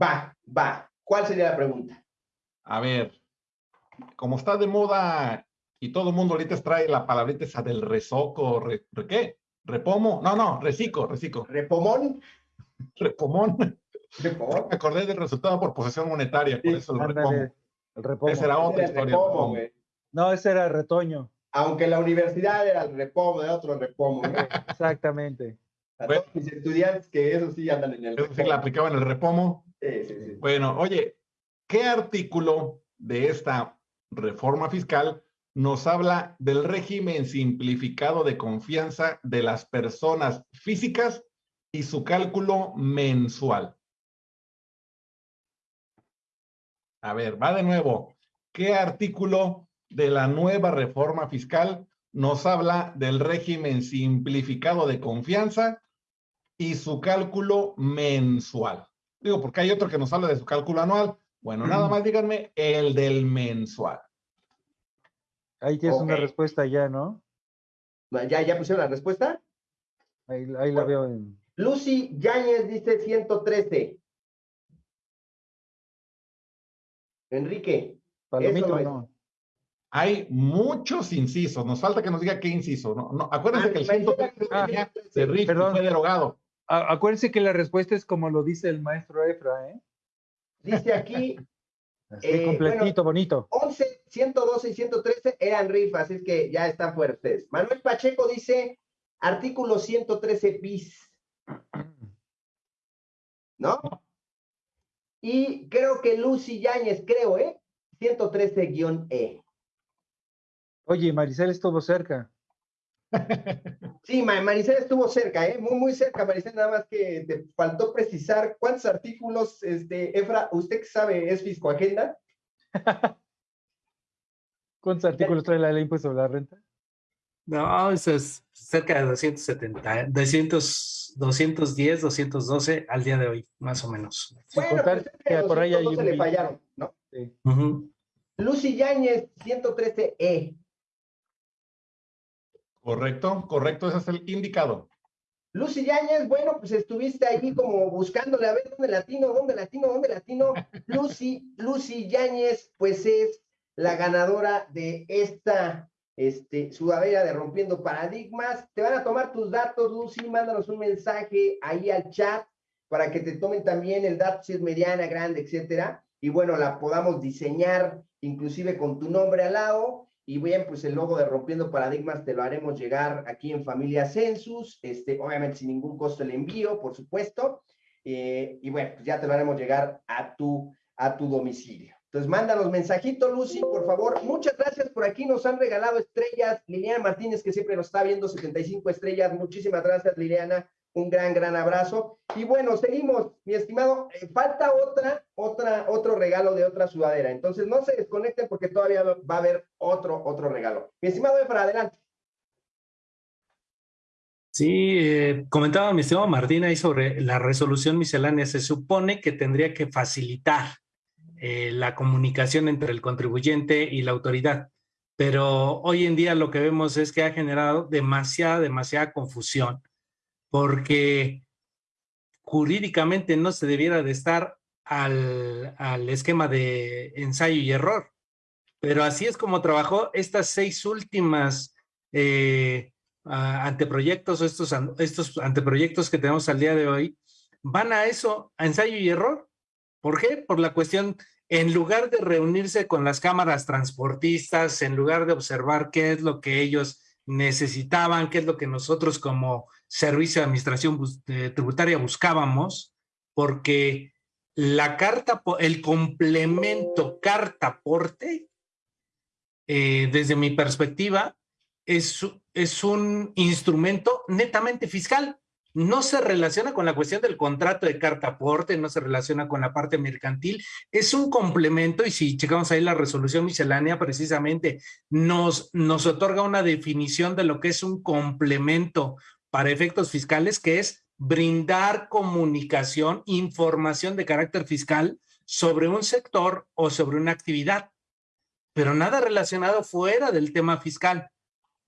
Va, va. ¿Cuál sería la pregunta? A ver, como está de moda y todo el mundo ahorita trae la palabrita esa del rezoco, re, re- ¿qué? ¿Repomo? No, no, reciclo, reciclo. ¿Repomón? Repomón. ¿Repomón? Me acordé del resultado por posesión monetaria, por eso el Ándale, repomo. El repomo. Esa era otra el historia. el repomo, repomo. No, ese era retoño. Aunque la universidad era el repomo, de otro repomo. Exactamente. A Bueno. todos mis estudiantes que eso sí andan en el Eso sí repomo. la aplicaban el repomo. Sí, sí, sí. Bueno, oye, ¿qué artículo de esta reforma fiscal nos habla del régimen simplificado de confianza de las personas físicas y su cálculo mensual? A ver, va de nuevo. ¿Qué artículo de la nueva reforma fiscal nos habla del régimen simplificado de confianza y su cálculo mensual? Digo, porque hay otro que nos habla de su cálculo anual. Bueno, nada más díganme el del mensual. Ahí tienes una respuesta ya, ¿no? ¿Ya, ¿Ya pusieron la respuesta? Ahí, ahí la veo en... Lucy Yáñez dice 113. Enrique, Palomito, no hay muchos incisos. Nos falta que nos diga qué inciso. No, no acuérdense que el 113 ah, de RIF fue derogado. Acuérdense que la respuesta es como lo dice el maestro Efra, ¿eh? Dice aquí. eh, completito, bonito. 11, 112 y 113 eran RIF, así es que ya están fuera ustedes. Manuel Pacheco dice artículo 113 bis. ¿No? Y creo que Lucy Yáñez, creo, ¿eh? 113-E. Oye, Maricel estuvo cerca. Sí, Maricel estuvo cerca, ¿eh? Muy, muy cerca, Maricel, nada más que te faltó precisar cuántos artículos, este, Efra, ¿usted que sabe es Fiscoagenda? ¿Cuántos artículos trae la ley impuesto sobre la renta? No, eso es cerca de 270, 200, 210, 212 al día de hoy, más o menos. Bueno, pues, que por ahí hay un... le fallaron, ¿no? Sí. Lucy Yáñez, 113E. Correcto, correcto, ese es el indicado. Lucy Yáñez, bueno, pues estuviste ahí como buscándole a ver dónde latino, dónde latino, dónde latino. Lucy, Lucy Yáñez, pues es la ganadora de esta este, sudadera de Rompiendo Paradigmas. Te van a tomar tus datos, Lucy, mándanos un mensaje ahí al chat para que te tomen también el dato si es mediana, grande, etcétera. Y bueno, la podamos diseñar inclusive con tu nombre al lado y bien, pues el logo de Rompiendo Paradigmas te lo haremos llegar aquí en Familia Census, este, obviamente sin ningún costo el envío, por supuesto. Eh, y bueno, pues ya te lo haremos llegar a tu, a tu domicilio. Entonces, mándanos mensajito, Lucy, por favor. Muchas gracias por aquí. Nos han regalado estrellas. Liliana Martínez, que siempre nos está viendo, 75 estrellas. Muchísimas gracias, Liliana un gran, gran abrazo. Y bueno, seguimos, mi estimado. Eh, falta otra, otra, otro regalo de otra sudadera. Entonces no se desconecten porque todavía va a haber otro, otro regalo. Mi estimado Efra, adelante. Sí, eh, comentaba mi estimado Martín ahí sobre la resolución miscelánea. Se supone que tendría que facilitar eh, la comunicación entre el contribuyente y la autoridad. Pero hoy en día lo que vemos es que ha generado demasiada, demasiada confusión porque jurídicamente no se debiera de estar al, esquema de ensayo y error. Pero así es como trabajó estas seis últimas eh, anteproyectos, estos, estos anteproyectos que tenemos al día de hoy, van a eso, a ensayo y error. ¿Por qué? Por la cuestión, en lugar de reunirse con las cámaras transportistas, en lugar de observar qué es lo que ellos necesitaban, qué es lo que nosotros como servicio de administración tributaria buscábamos, porque la carta, el complemento carta-porte, eh, desde mi perspectiva, es un instrumento netamente fiscal no se relaciona con la cuestión del contrato de carta aporte, no se relaciona con la parte mercantil, es un complemento y si checamos ahí la resolución miscelánea precisamente nos, nos otorga una definición de lo que es un complemento para efectos fiscales, que es brindar comunicación, información de carácter fiscal sobre un sector o sobre una actividad, pero nada relacionado fuera del tema fiscal.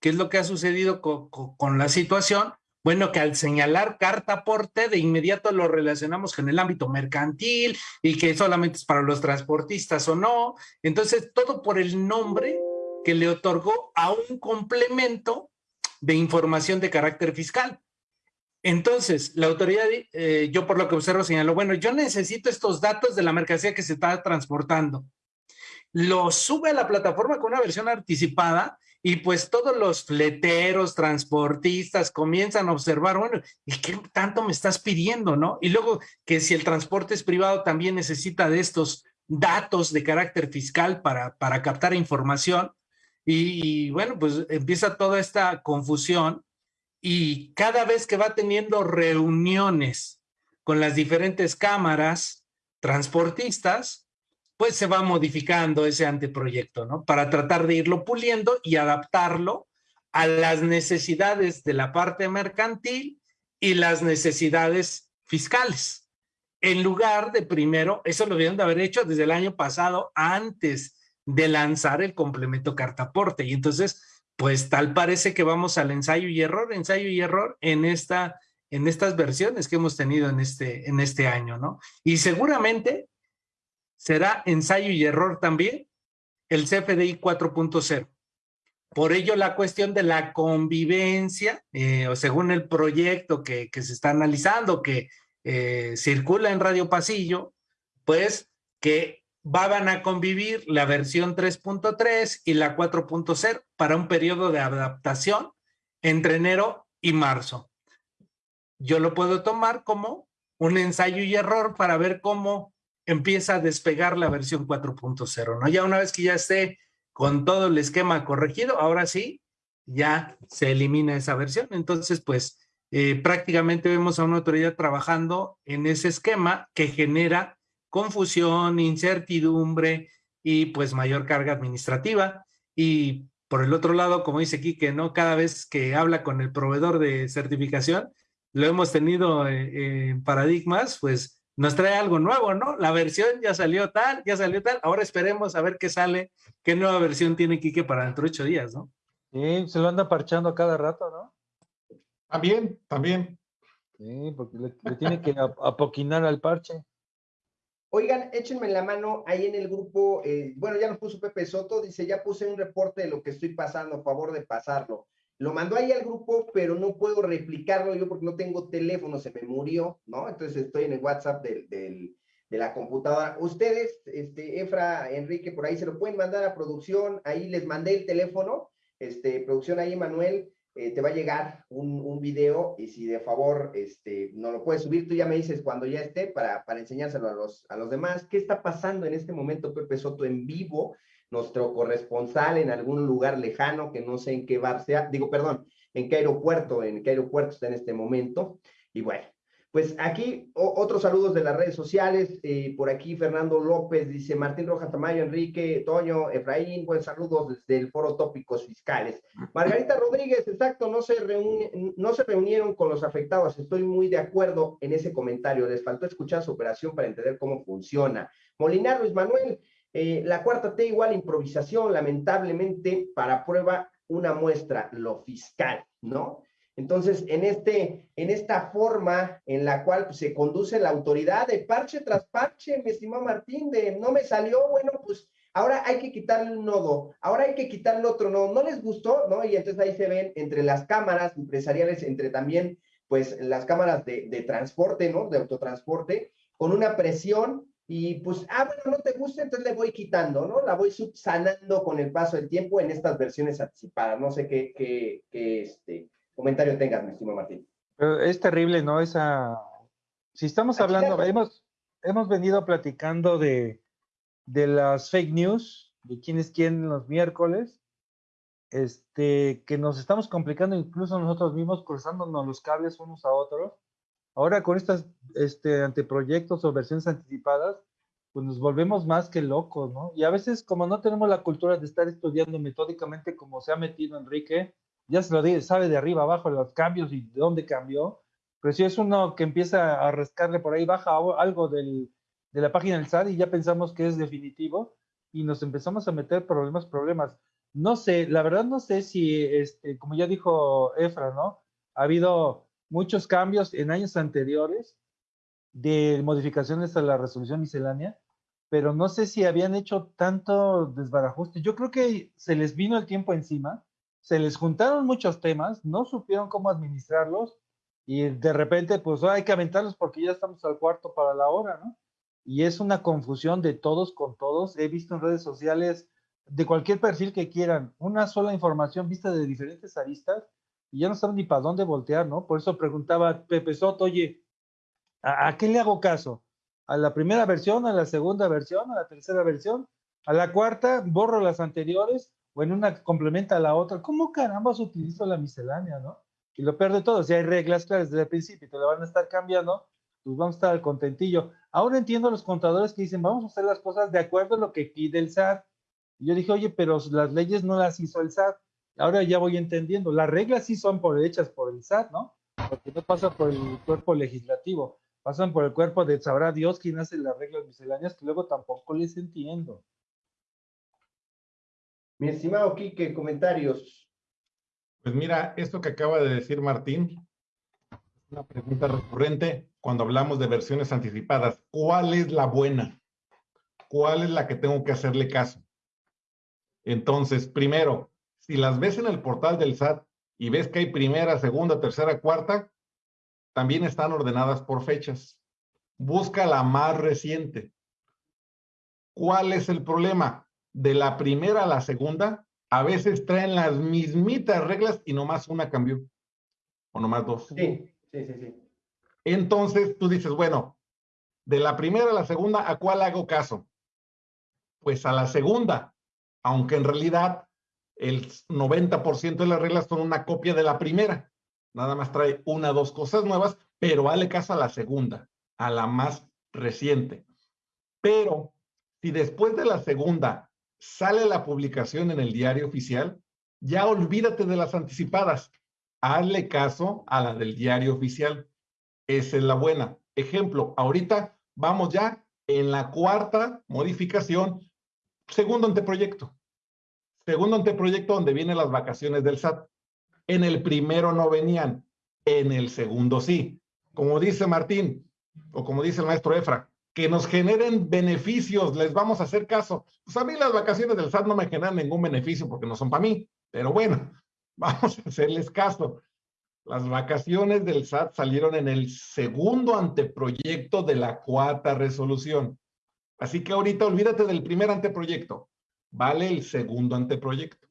¿Qué es lo que ha sucedido con, con la situación? Bueno, que al señalar carta aporte, de inmediato lo relacionamos con el ámbito mercantil y que solamente es para los transportistas o no. Entonces, todo por el nombre que le otorgó a un complemento de información de carácter fiscal. Entonces, la autoridad, eh, yo por lo que observo señaló, bueno, yo necesito estos datos de la mercancía que se está transportando. Lo sube a la plataforma con una versión anticipada y pues todos los fleteros, transportistas comienzan a observar, bueno, ¿y qué tanto me estás pidiendo, no? Y luego que si el transporte es privado también necesita de estos datos de carácter fiscal para, para captar información. Y, bueno, pues empieza toda esta confusión y cada vez que va teniendo reuniones con las diferentes cámaras transportistas, pues se va modificando ese anteproyecto, ¿no? Para tratar de irlo puliendo y adaptarlo a las necesidades de la parte mercantil y las necesidades fiscales. En lugar de primero, eso lo debieron de haber hecho desde el año pasado, antes de lanzar el complemento cartaporte. Y entonces, pues tal parece que vamos al ensayo y error, ensayo y error en esta en estas versiones que hemos tenido en este, en este año, ¿no? Y seguramente será ensayo y error también el CFDI 4.0. Por ello, la cuestión de la convivencia, eh, o según el proyecto que, se está analizando, que eh, circula en Radio Pasillo, pues que van a convivir la versión 3.3 y la 4.0 para un periodo de adaptación entre enero y marzo. Yo lo puedo tomar como un ensayo y error para ver cómo empieza a despegar la versión 4.0, ¿no? Ya una vez que ya esté con todo el esquema corregido, ahora sí, ya se elimina esa versión. Entonces, pues eh, prácticamente vemos a una autoridad trabajando en ese esquema que genera confusión, incertidumbre y pues mayor carga administrativa. Y por el otro lado, como dice aquí, que no cada vez que habla con el proveedor de certificación, lo hemos tenido eh, en paradigmas, pues nos trae algo nuevo, ¿no? La versión ya salió tal, ya salió tal, ahora esperemos a ver qué sale, qué nueva versión tiene Quique para dentro de ocho días, ¿no? Sí, se lo anda parchando cada rato, ¿no? También, también. Sí, porque le, tiene que apoquinar al parche. Oigan, échenme la mano ahí en el grupo, eh, bueno, ya nos puso Pepe Soto, dice, ya puse un reporte de lo que estoy pasando, a favor de pasarlo. Lo mandó ahí al grupo, pero no puedo replicarlo yo porque no tengo teléfono, se me murió, ¿no? Entonces estoy en el WhatsApp del, del, de la computadora. Ustedes, este, Efra, Enrique, por ahí se lo pueden mandar a producción, ahí les mandé el teléfono, este, producción ahí, Manuel, eh, te va a llegar un, un, video y si de favor este, no lo puedes subir, tú ya me dices cuando ya esté para, para enseñárselo a los, a los demás. ¿Qué está pasando en este momento, Pepe Soto, en vivo? Nuestro corresponsal en algún lugar lejano, que no sé en qué bar sea, digo, perdón, en qué aeropuerto, en qué aeropuerto está en este momento. Y bueno, pues aquí otros saludos de las redes sociales. Eh, por aquí Fernando López dice Martín Rojas Tamayo, Enrique, Toño, Efraín, buen saludos desde el Foro Tópicos Fiscales. Margarita Rodríguez, exacto, no se, no se reunieron con los afectados. Estoy muy de acuerdo en ese comentario. Les faltó escuchar su operación para entender cómo funciona. Molinar Luis Manuel, eh, la cuarta T igual improvisación, lamentablemente, para prueba una muestra, lo fiscal, ¿no? Entonces, en, este, en esta forma en la cual pues, se conduce la autoridad de parche tras parche, mi estimado Martín, de no me salió, bueno, pues ahora hay que quitarle un nodo, ahora hay que quitarle otro nodo, no les gustó, ¿no? Y entonces ahí se ven entre las cámaras empresariales, entre también, pues, las cámaras de, de transporte, ¿no? De autotransporte, con una presión y pues, ah, bueno, no te gusta, entonces le voy quitando, ¿no? La voy subsanando con el paso del tiempo en estas versiones anticipadas. No sé qué, qué, qué este, comentario tengas, mi estimado Martín. es terrible, ¿no? Esa... Si estamos hablando, hemos, hemos venido platicando de, de las fake news, de quién es quién los miércoles, este, que nos estamos complicando incluso nosotros mismos, cruzándonos los cables unos a otros Ahora con estos este, anteproyectos o versiones anticipadas, pues nos volvemos más que locos, ¿no? Y a veces como no tenemos la cultura de estar estudiando metódicamente como se ha metido Enrique, ya se lo dice, sabe de arriba abajo los cambios y de dónde cambió, pero si es uno que empieza a rascarle por ahí, baja algo del, de la página del SAT y ya pensamos que es definitivo y nos empezamos a meter problemas, problemas. No sé, la verdad no sé si, este, como ya dijo Efra, ¿no? Ha habido muchos cambios en años anteriores de modificaciones a la resolución miscelánea, pero no sé si habían hecho tanto desbarajuste. Yo creo que se les vino el tiempo encima, se les juntaron muchos temas, no supieron cómo administrarlos y de repente, pues hay que aventarlos porque ya estamos al cuarto para la hora, ¿no? Y es una confusión de todos con todos. He visto en redes sociales de cualquier perfil que quieran una sola información vista de diferentes aristas y ya no saben ni para dónde voltear, ¿no? Por eso preguntaba Pepe Soto, oye, ¿a, qué le hago caso? ¿A la primera versión, a la segunda versión, a la tercera versión? ¿A la cuarta borro las anteriores o en una complementa a la otra? ¿Cómo caramba utilizo la miscelánea, no? Y lo peor de todo, si hay reglas claras desde el principio y te la van a estar cambiando, pues vamos a estar contentillo. Ahora entiendo a los contadores que dicen, vamos a hacer las cosas de acuerdo a lo que pide el SAT. Y yo dije, oye, pero las leyes no las hizo el SAT ahora ya voy entendiendo. Las reglas sí son por, hechas por el SAT, ¿no? Porque no pasa por el cuerpo legislativo, pasan por el cuerpo de sabrá Dios quién hace las reglas misceláneas que luego tampoco les entiendo. Mi estimado Quique, comentarios. Pues mira, esto que acaba de decir Martín, es una pregunta recurrente cuando hablamos de versiones anticipadas. ¿Cuál es la buena? ¿Cuál es la que tengo que hacerle caso? Entonces, primero, si las ves en el portal del SAT y ves que hay primera, segunda, tercera, cuarta, también están ordenadas por fechas. Busca la más reciente. ¿Cuál es el problema? De la primera a la segunda, a veces traen las mismitas reglas y nomás una cambió. O nomás dos. Sí, sí, sí, sí. Entonces tú dices, bueno, de la primera a la segunda, ¿a cuál hago caso? Pues a la segunda, aunque en realidad el 90% de las reglas son una copia de la primera. Nada más trae una dos cosas nuevas, pero vale caso a la segunda, a la más reciente. Pero si después de la segunda sale la publicación en el diario oficial, ya olvídate de las anticipadas. Hazle caso a la del diario oficial. Esa es la buena. Ejemplo, ahorita vamos ya en la cuarta modificación, segundo anteproyecto. Segundo anteproyecto donde vienen las vacaciones del SAT. En el primero no venían, en el segundo sí. Como dice Martín, o como dice el maestro Efra, que nos generen beneficios, les vamos a hacer caso. Pues a mí las vacaciones del SAT no me generan ningún beneficio porque no son para mí, pero bueno, vamos a hacerles caso. Las vacaciones del SAT salieron en el segundo anteproyecto de la cuarta resolución. Así que ahorita olvídate del primer anteproyecto vale el segundo anteproyecto.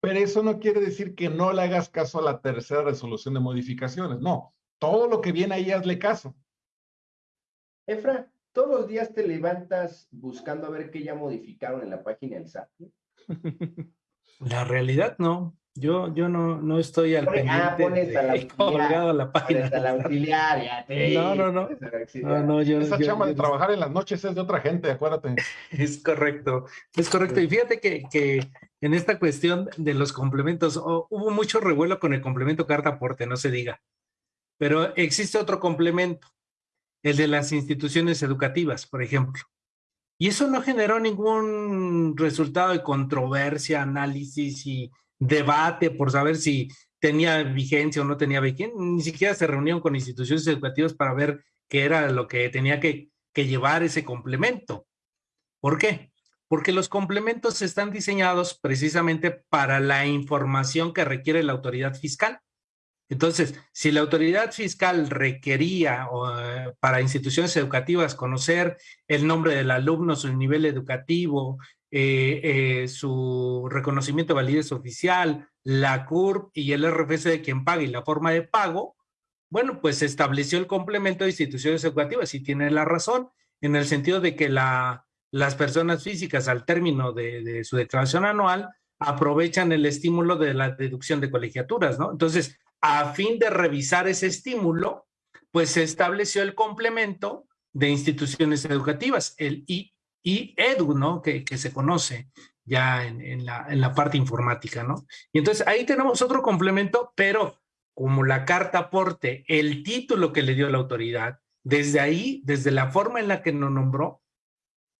Pero eso no quiere decir que no le hagas caso a la tercera resolución de modificaciones. No, todo lo que viene ahí hazle caso. Efra, todos los días te levantas buscando a ver qué ya modificaron en la página del SAT. La realidad no. Yo, yo no, no estoy al ah, pendiente ah, de, colgado a la página. A la auxiliar, ya te no, no, no. no, no yo, Esa chama de trabajar en las noches es de otra gente, acuérdate. Es correcto, es correcto. Y fíjate que, que en esta cuestión de los complementos, oh, hubo mucho revuelo con el complemento carta aporte, no se diga. Pero existe otro complemento, el de las instituciones educativas, por ejemplo. Y eso no generó ningún resultado de controversia, análisis y debate por saber si tenía vigencia o no tenía vigencia, ni siquiera se reunieron con instituciones educativas para ver qué era lo que tenía que, que llevar ese complemento. ¿Por qué? Porque los complementos están diseñados precisamente para la información que requiere la autoridad fiscal. Entonces, si la autoridad fiscal requería eh, para instituciones educativas conocer el nombre del alumno, su nivel educativo, eh, eh, su reconocimiento de validez oficial, la CURP y el RFC de quien paga y la forma de pago, bueno, pues estableció el complemento de instituciones educativas y tiene la razón en el sentido de que la, las personas físicas al término de, de su declaración anual aprovechan el estímulo de la deducción de colegiaturas, ¿no? Entonces, a fin de revisar ese estímulo, pues se estableció el complemento de instituciones educativas, el I, y Edu, ¿no? Que, que se conoce ya en, en, la, en la parte informática, ¿no? Y entonces ahí tenemos otro complemento, pero como la carta aporte, el título que le dio la autoridad, desde ahí, desde la forma en la que nos nombró,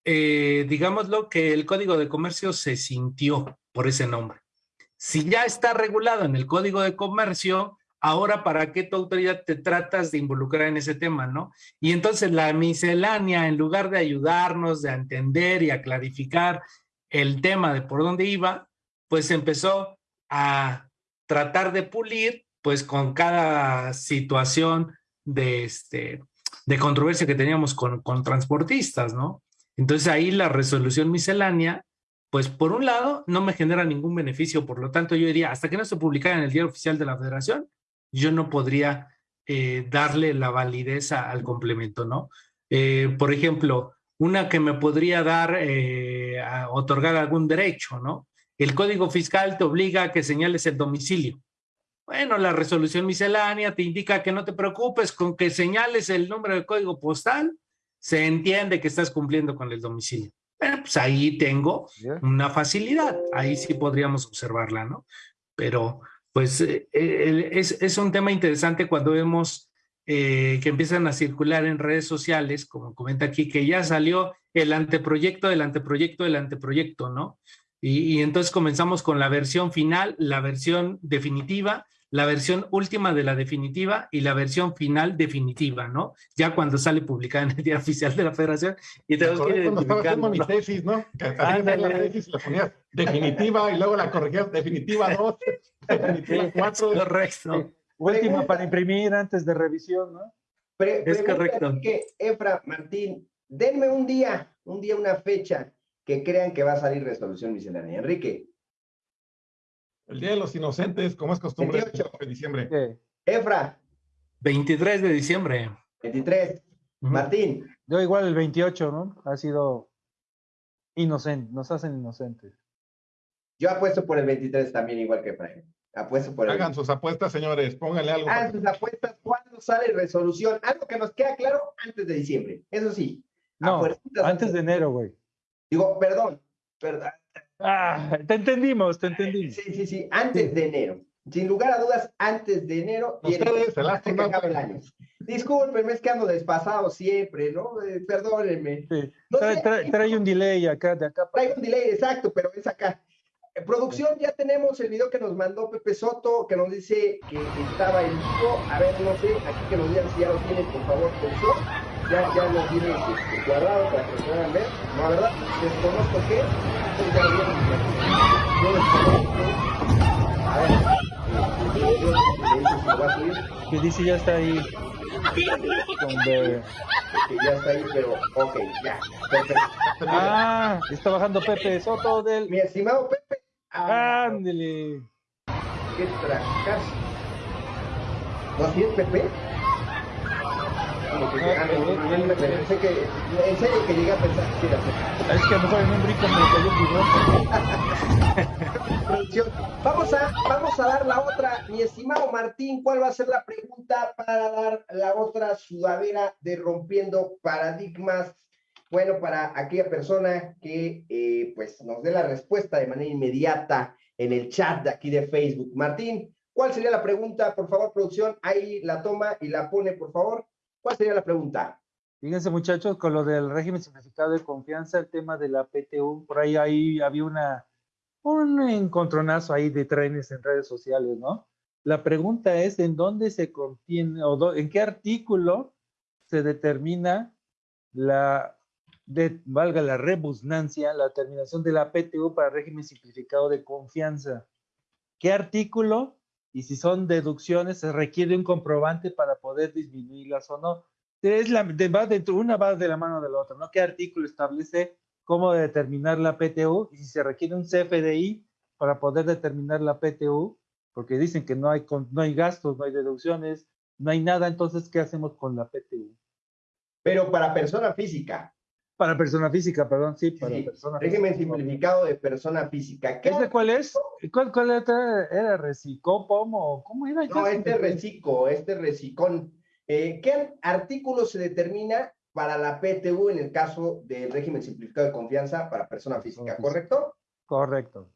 eh, digámoslo que el Código de Comercio se sintió por ese nombre. Si ya está regulado en el Código de Comercio, ahora para qué tu autoridad te tratas de involucrar en ese tema, ¿no? Y entonces la miscelánea, en lugar de ayudarnos, de entender y a clarificar el tema de por dónde iba, pues empezó a tratar de pulir, pues con cada situación de, este, de controversia que teníamos con, con transportistas, ¿no? Entonces ahí la resolución miscelánea, pues por un lado no me genera ningún beneficio, por lo tanto yo diría, hasta que no se publicara en el diario oficial de la federación, yo no podría eh, darle la validez al complemento, ¿no? Eh, por ejemplo, una que me podría dar, eh, a otorgar algún derecho, ¿no? El código fiscal te obliga a que señales el domicilio. Bueno, la resolución miscelánea te indica que no te preocupes con que señales el número de código postal, se entiende que estás cumpliendo con el domicilio. Bueno, pues ahí tengo una facilidad, ahí sí podríamos observarla, ¿no? Pero pues eh, es, un tema interesante cuando vemos eh, que empiezan a circular en redes sociales, como comenta aquí, que ya salió el anteproyecto del anteproyecto del anteproyecto, ¿no? Y, entonces comenzamos con la versión final, la versión definitiva, la versión última de la definitiva y la versión final definitiva, ¿no? Ya cuando sale publicada en el día oficial de la federación y tenemos que Cuando estaba haciendo mi tesis, ¿no? Que la tesis, le ponías definitiva y luego la corregías definitiva 2, 4. Correcto. Última para imprimir antes de revisión, ¿no? Pre- Es correcto. Que, Efra, Martín, denme un día, un día, una fecha que crean que va a salir resolución miscelánea. Enrique, El Día de los Inocentes, como es costumbre, 28. de diciembre. ¿Qué? Efra, 23 de diciembre. 23, Ujú. Martín, Yo igual el 28, ¿no? Ha sido inocente, nos hacen inocentes. yo apuesto por el 23 también, igual que Efraín. Apuesto por el Hagan sus apuestas, señores, pónganle algo. Hagan sus apuestas cuando sale resolución. Algo que nos queda claro antes de diciembre. Eso sí. No, antes de enero, güey. Digo, perdón, perdón. Ah, te entendimos, te entendimos. Sí, sí, sí, antes de enero. Sin lugar a dudas, antes de enero. y Ustedes, el antes que acabe el año. Discúlpenme, es que ando despasado siempre, ¿no? Eh, perdónenme. Sí. No Trae, sé, trae- trae un delay acá, de acá. para- Traigo un delay, exacto, pero es acá. Eh, producción, ya tenemos el video que nos mandó Pepe Soto, que nos dice que estaba en vivo. A ver, no sé, aquí que nos digan si ya lo tienen, por favor, producción. Ya, ya lo tienen este, guardado para que lo puedan ver. No, la verdad, desconozco qué. Ustedes ya lo. A ver, eh, Que dice ya está ahí. Con de- que ya está ahí, pero ok, ya. Perfecto. Ah, está bajando Pepe Soto del. Mi estimado Pepe. Ah, Ándele. qué fracaso. ¿No así es Pepe? Como que- ah, no, pensé que- en serio que llegué a pensar que era Pepe. Es que a lo mejor en un brinco me cayó. Vamos a, vamos a dar la otra, mi estimado Martín, ¿cuál va a ser la pregunta para dar la otra sudadera de rompiendo paradigmas? Bueno, para aquella persona que eh, pues nos dé la respuesta de manera inmediata en el chat de aquí de Facebook. Martín, ¿cuál sería la pregunta? Por favor, producción, ahí la toma y la pone, por favor. ¿Cuál sería la pregunta? Fíjense, muchachos, con lo del régimen simplificado de confianza, el tema de la PTU, por ahí, ahí había una, un encontronazo ahí de trenes en redes sociales, ¿no? La pregunta es, ¿en dónde se contiene, o en qué artículo se determina la, de, valga la rebusnancia, la terminación de la PTU para régimen simplificado de confianza? ¿Qué artículo? Y si son deducciones, se requiere un comprobante para poder disminuirlas o no. Es la, de, va dentro, una va de la mano de la otra, ¿no? ¿Qué artículo establece cómo determinar la PTU? Y si se requiere un CFDI para poder determinar la PTU, porque dicen que no hay, no hay gastos, no hay deducciones, no hay nada, entonces, ¿qué hacemos con la PTU? Pero para persona física. Para persona física, perdón, sí, para Sí, persona régimen física. simplificado de persona física. ¿Qué ¿Ese cuál es? ¿Cuál, cuál otra era? ¿Recicopom o cómo era? No, este reciclo, este recicón. Eh, ¿Qué artículo se determina para la PTU en el caso del régimen simplificado de confianza para persona física. ¿Correcto? Correcto.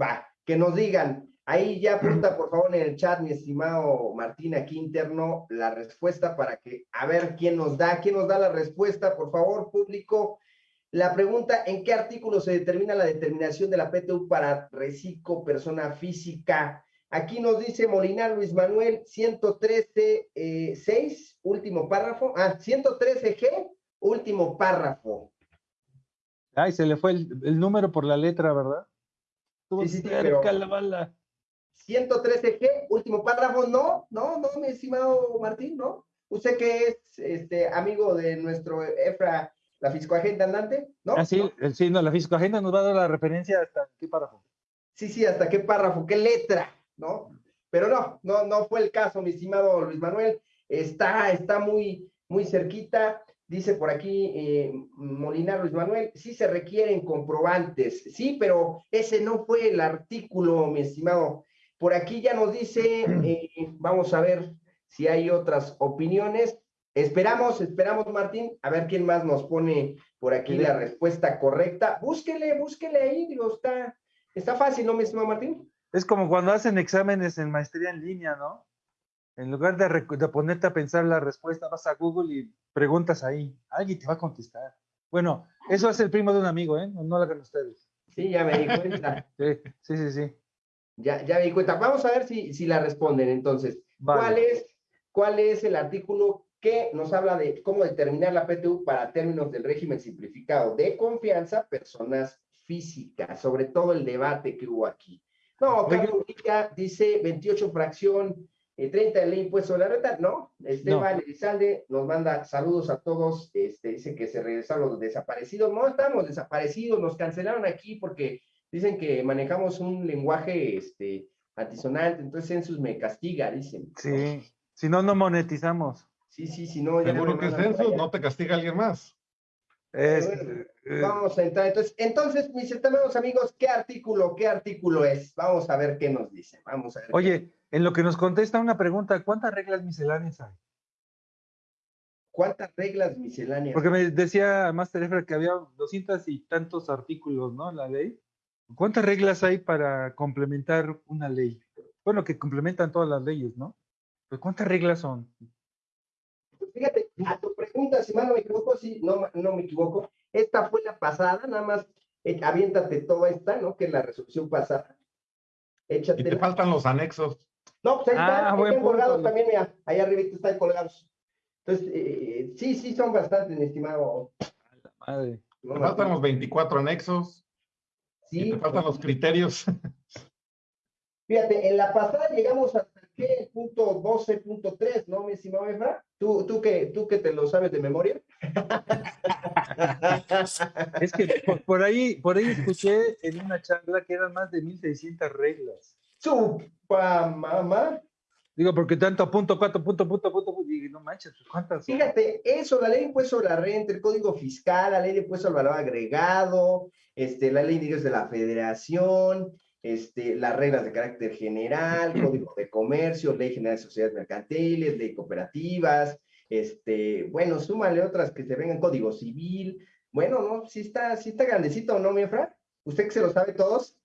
Va, que nos digan. Ahí ya apunta, por favor, en el chat, mi estimado Martín, aquí interno, la respuesta para que, a ver quién nos da, quién nos da la respuesta, por favor, público. La pregunta, ¿en qué artículo se determina la determinación de la PTU para reciclo persona física? Aquí nos dice Molinar Luis Manuel, 113, eh, 6, último párrafo. Ah, 113G, último párrafo. Ay, se le fue el, el número por la letra, ¿verdad? Estuvo Sí, sí, sí, cerca pero- la bala. 113G, último párrafo. No, no, no, mi estimado Martín, no. Usted que es este, amigo de nuestro EFRA, la fiscoagente andante, ¿no? Ah, sí, ¿No? el, sí, no, la fiscoagenda nos va a dar la referencia hasta qué párrafo. Sí, sí, hasta qué párrafo, qué letra, ¿no? Pero no, no, no fue el caso, mi estimado Luis Manuel. Está, está muy, muy cerquita. Dice por aquí eh, Molinar Luis Manuel, sí se requieren comprobantes, sí, pero ese no fue el artículo, mi estimado. Por aquí ya nos dice, eh, vamos a ver si hay otras opiniones. Esperamos, esperamos, Martín, a ver quién más nos pone por aquí la respuesta correcta. Búsquele, búsquele ahí, digo, está, está fácil, ¿no, mi estimado Martín? Es como cuando hacen exámenes en maestría en línea, ¿no? En lugar de ponerte a pensar la respuesta, vas a Google y preguntas ahí. Alguien te va a contestar. Bueno, eso es el primo de un amigo, ¿eh? No lo hagan ustedes. Sí, ya me di cuenta. Sí, sí, sí. sí. Ya, ya me di cuenta. Vamos a ver si, si la responden entonces. Vale. ¿Cuál es, ¿Cuál es el artículo que nos habla de cómo determinar la PTU para términos del régimen simplificado de confianza, personas físicas, sobre todo el debate que hubo aquí? No. Carlos Rica dice 28 fracción, eh, 30 de ley impuesto a la renta, no. Esteban Elizalde nos manda saludos a todos, este, dice que se regresaron los desaparecidos. No estamos desaparecidos, nos cancelaron aquí porque dicen que manejamos un lenguaje este, antisonante, entonces Census me castiga, dicen. Sí, si no, no monetizamos. Sí, sí, sí, no, ya Seguro me que allá. no te castiga alguien más. Es- Bueno, eh, Vamos a entrar. Entonces, entonces, mis estimados amigos, ¿qué artículo, qué artículo es? Vamos a ver qué nos dice. Vamos a ver. qué- Oye, en lo que nos contesta una pregunta, ¿cuántas reglas misceláneas hay? ¿cuántas reglas misceláneas? Porque me decía Master Efra que había doscientos y tantos artículos, ¿no? La ley. ¿Cuántas reglas hay para complementar una ley? Bueno, que complementan todas las leyes, ¿no? Pues ¿cuántas reglas son? Fíjate, a tu pregunta, si mal no me equivoco, sí, no, no me equivoco. Esta fue la pasada, nada más eh, aviéntate toda esta, ¿no? Que es la resolución pasada. Y te faltan los anexos. No, pues ahí Ah, están, punto. colgados también, mira, ahí arriba están colgados. Entonces, eh, sí, sí, son bastantes, mi estimado. Madre. ¿no, Te faltan los 24 anexos. Y Sí, te faltan los criterios. Fíjate, en la pasada llegamos hasta ¿qué? el punto 12.3, ¿no, mi estimado Efra? ¿Tú, tú, que, ¿Tú que te lo sabes de memoria? Es que por, por ahí, por ahí escuché en una charla que eran más de 1600 reglas. ¡Supa mamá! Digo, porque tanto punto, cuatro, punto, punto, punto, punto, y no manches, pues, ¿cuántas son? Fíjate, eso, la ley de impuesto sobre la renta, el código fiscal, la ley de impuesto al valor agregado, este, la ley de ingresos de la federación, este, las reglas de carácter general, código de comercio, ley general de sociedades mercantiles, ley de cooperativas, este, bueno, súmale otras que se vengan, código civil, bueno, no, sí está, sí está grandecito, ¿no, mi Efra? ¿Usted que se lo sabe todos?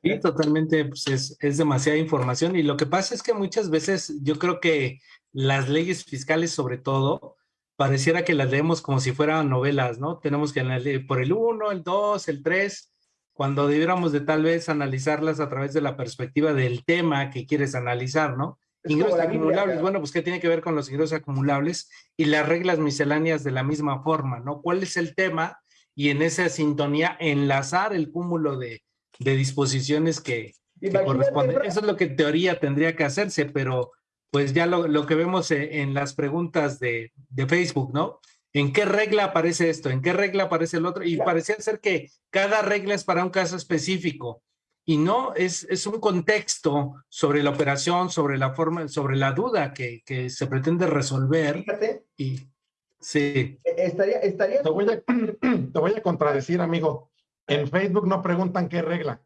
Sí, totalmente, pues es, es demasiada información y lo que pasa es que muchas veces yo creo que las leyes fiscales sobre todo pareciera que las leemos como si fueran novelas, ¿no? Tenemos que leer por el 1, el 2, el 3, cuando debiéramos de tal vez analizarlas a través de la perspectiva del tema que quieres analizar, ¿no? Es Ingresos Biblia, acumulables, bueno, pues ¿qué tiene que ver con los ingresos acumulables y las reglas misceláneas de la misma forma, ¿no? ¿Cuál es el tema? Y en esa sintonía enlazar el cúmulo de, de disposiciones que, que corresponden. Eso es lo que en teoría tendría que hacerse, pero pues ya lo, lo que vemos eh, en las preguntas de, de Facebook, ¿no? ¿En qué regla aparece esto? ¿En qué regla aparece el otro? Y Claro. parecía ser que cada regla es para un caso específico. Y no, es, es un contexto sobre la operación, sobre la forma, sobre la duda que, que se pretende resolver. Fíjate, Y sí, estaría, estaría Te voy a, te voy a contradecir, amigo. En Facebook no preguntan qué regla.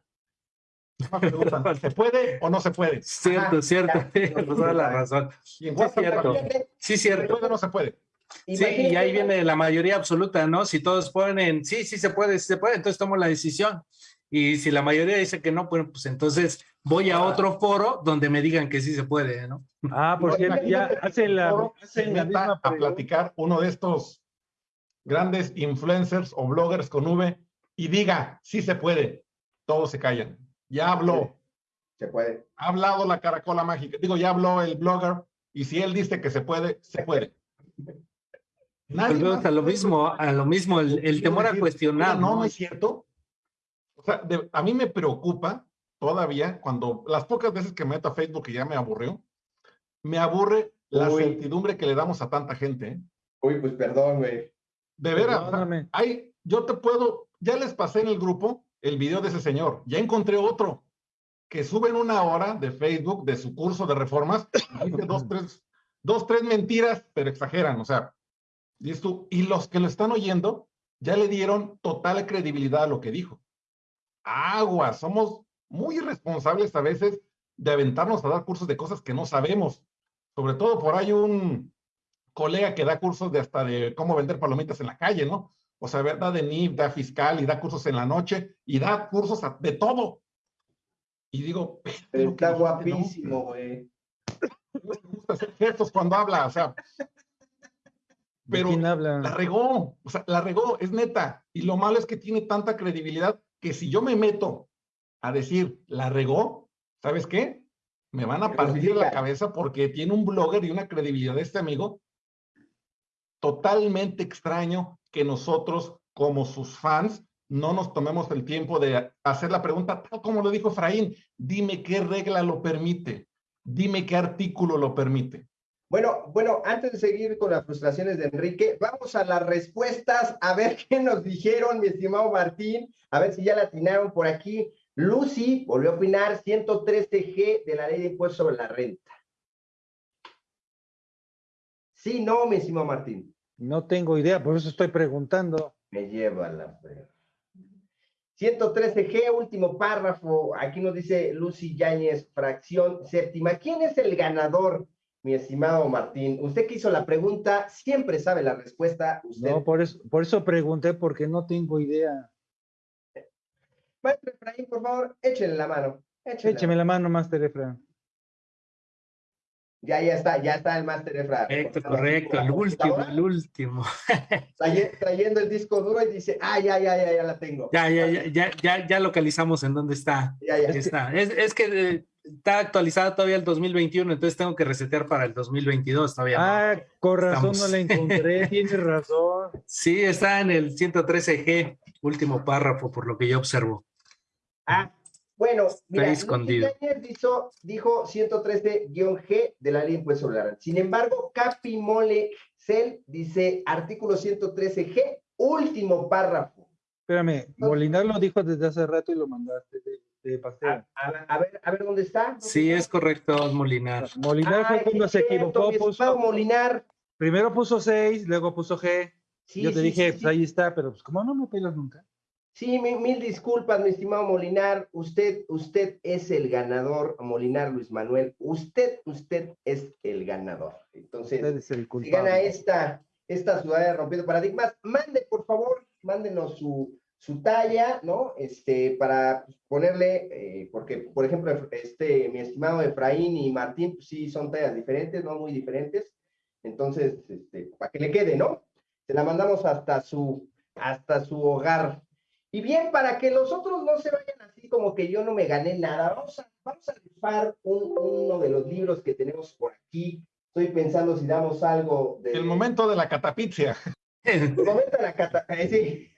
No preguntan, ¿se puede o no se puede? cierto, Ajá, cierto, ya. la razón. Y en Sí, cierto. también, Sí, ¿Se puede o no se puede? Sí, y ahí viene la mayoría absoluta, ¿no? Si todos ponen, sí, sí se puede, sí se puede, entonces tomo la decisión. Y si la mayoría dice que no, pues, pues entonces voy a otro foro donde me digan que sí se puede, ¿no? Ah, porque ya Imagínate hace la, foro hace se la misma a platicar uno de estos grandes influencers o bloggers con V y diga, sí se puede. Todos se callan. Ya habló, Se puede. ha hablado la caracola mágica. Digo, ya habló el blogger y si él dice que se puede, se puede. Nadie más a lo mismo, a lo mismo, el, temor a cuestionar, No, ¿no? es cierto. O sea, de- a mí me preocupa todavía cuando las pocas veces que me meto a Facebook y ya me aburrió, me aburre la Uy. certidumbre que le damos a tanta gente. ¿eh? Uy, pues perdón, güey. De veras, hay, yo te puedo, ya les pasé en el grupo el video de ese señor, ya encontré otro que sube en una hora de Facebook de su curso de reformas, y dice dos, tres, dos, tres mentiras, pero exageran, o sea, tú, y los que lo están oyendo ya le dieron total credibilidad a lo que dijo. Agua, somos muy irresponsables a veces de aventarnos a dar cursos de cosas que no sabemos. Sobre todo por ahí un colega que da cursos de hasta de cómo vender palomitas en la calle, ¿no? O sea, da de NIF, da fiscal y da cursos en la noche y da cursos a- de todo. Y digo, "Espérate, lo que Está dijiste, ¿no?". guapísimo, güey. No me gusta hacer gestos cuando habla, o sea, ¿De pero quién la habla? regó, o sea, la regó, es neta. Y lo malo es que tiene tanta credibilidad que si yo me meto a decir, la regó, ¿sabes qué? Me van a partir la cabeza porque tiene un blogger y una credibilidad de este amigo totalmente extraño que nosotros, como sus fans, no nos tomemos el tiempo de hacer la pregunta, tal como lo dijo Efraín, dime qué regla lo permite, dime qué artículo lo permite. Bueno, bueno, antes de seguir con las frustraciones de Enrique, vamos a las respuestas, a ver qué nos dijeron, mi estimado Martín, a ver si ya la atinaron por aquí. Lucy volvió a opinar 113G de la ley de impuestos sobre la renta. Sí, no, mi estimado Martín. No tengo idea, por eso estoy preguntando. Me lleva la 113G, último párrafo. Aquí nos dice Lucy Yáñez, fracción séptima. ¿Quién es el ganador, mi estimado Martín? Usted que hizo la pregunta, siempre sabe la respuesta. No, por eso, por eso pregunté, porque no tengo idea. Maestro Efraín, por favor, échenle la mano. Écheme la mano, Master Efraín. Ya, ya está, ya está el Master Efra. Correcto, correcto, el último, el último. Trayendo el disco duro y dice, ah, ya, ya, ya, ya la tengo. Ya, ya, ya, ya, ya, localizamos en dónde está. Ya, ya. Está. Es, es que eh, está actualizada todavía el 2021, entonces tengo que resetear para el 2022 todavía. Ah, con razón no la encontré, tienes razón. Sí, está en el 113G, último párrafo, por lo que yo observo. Ah, bueno, mira, dijo, dijo 113-G de la ley de impuesto sobre la renta. Sin embargo, Capi Mole Cel dice artículo 113G, último párrafo. Espérame, Molinar lo dijo desde hace rato y lo mandaste de, pastel. A, ver, a ver dónde está. sí, es correcto, Molinar. Molinar fue cuando se equivocó. Puso, Molinar. Primero puso 6, luego puso G. Yo te dije, pues ahí está, pero pues como no me pelas nunca. Sí, mil, disculpas, mi estimado Molinar. Usted, usted es el ganador, Molinar Luis Manuel. Usted, usted es el ganador. Entonces, es el si gana esta, esta ciudad rompiendo paradigmas, mande, por favor, mándenos su, su talla, ¿no? Este, para ponerle, eh, porque, por ejemplo, este, mi estimado Efraín y Martín, pues sí son tallas diferentes, no muy diferentes. Entonces, este, para que le quede, ¿no? Se la mandamos hasta su, hasta su hogar. Y bien, para que los otros no se vayan así como que yo no me gané nada, vamos a, vamos a rifar uno de los libros que tenemos por aquí. Estoy pensando si damos algo de... El momento de la catapixia. El momento de la catapixia, sí.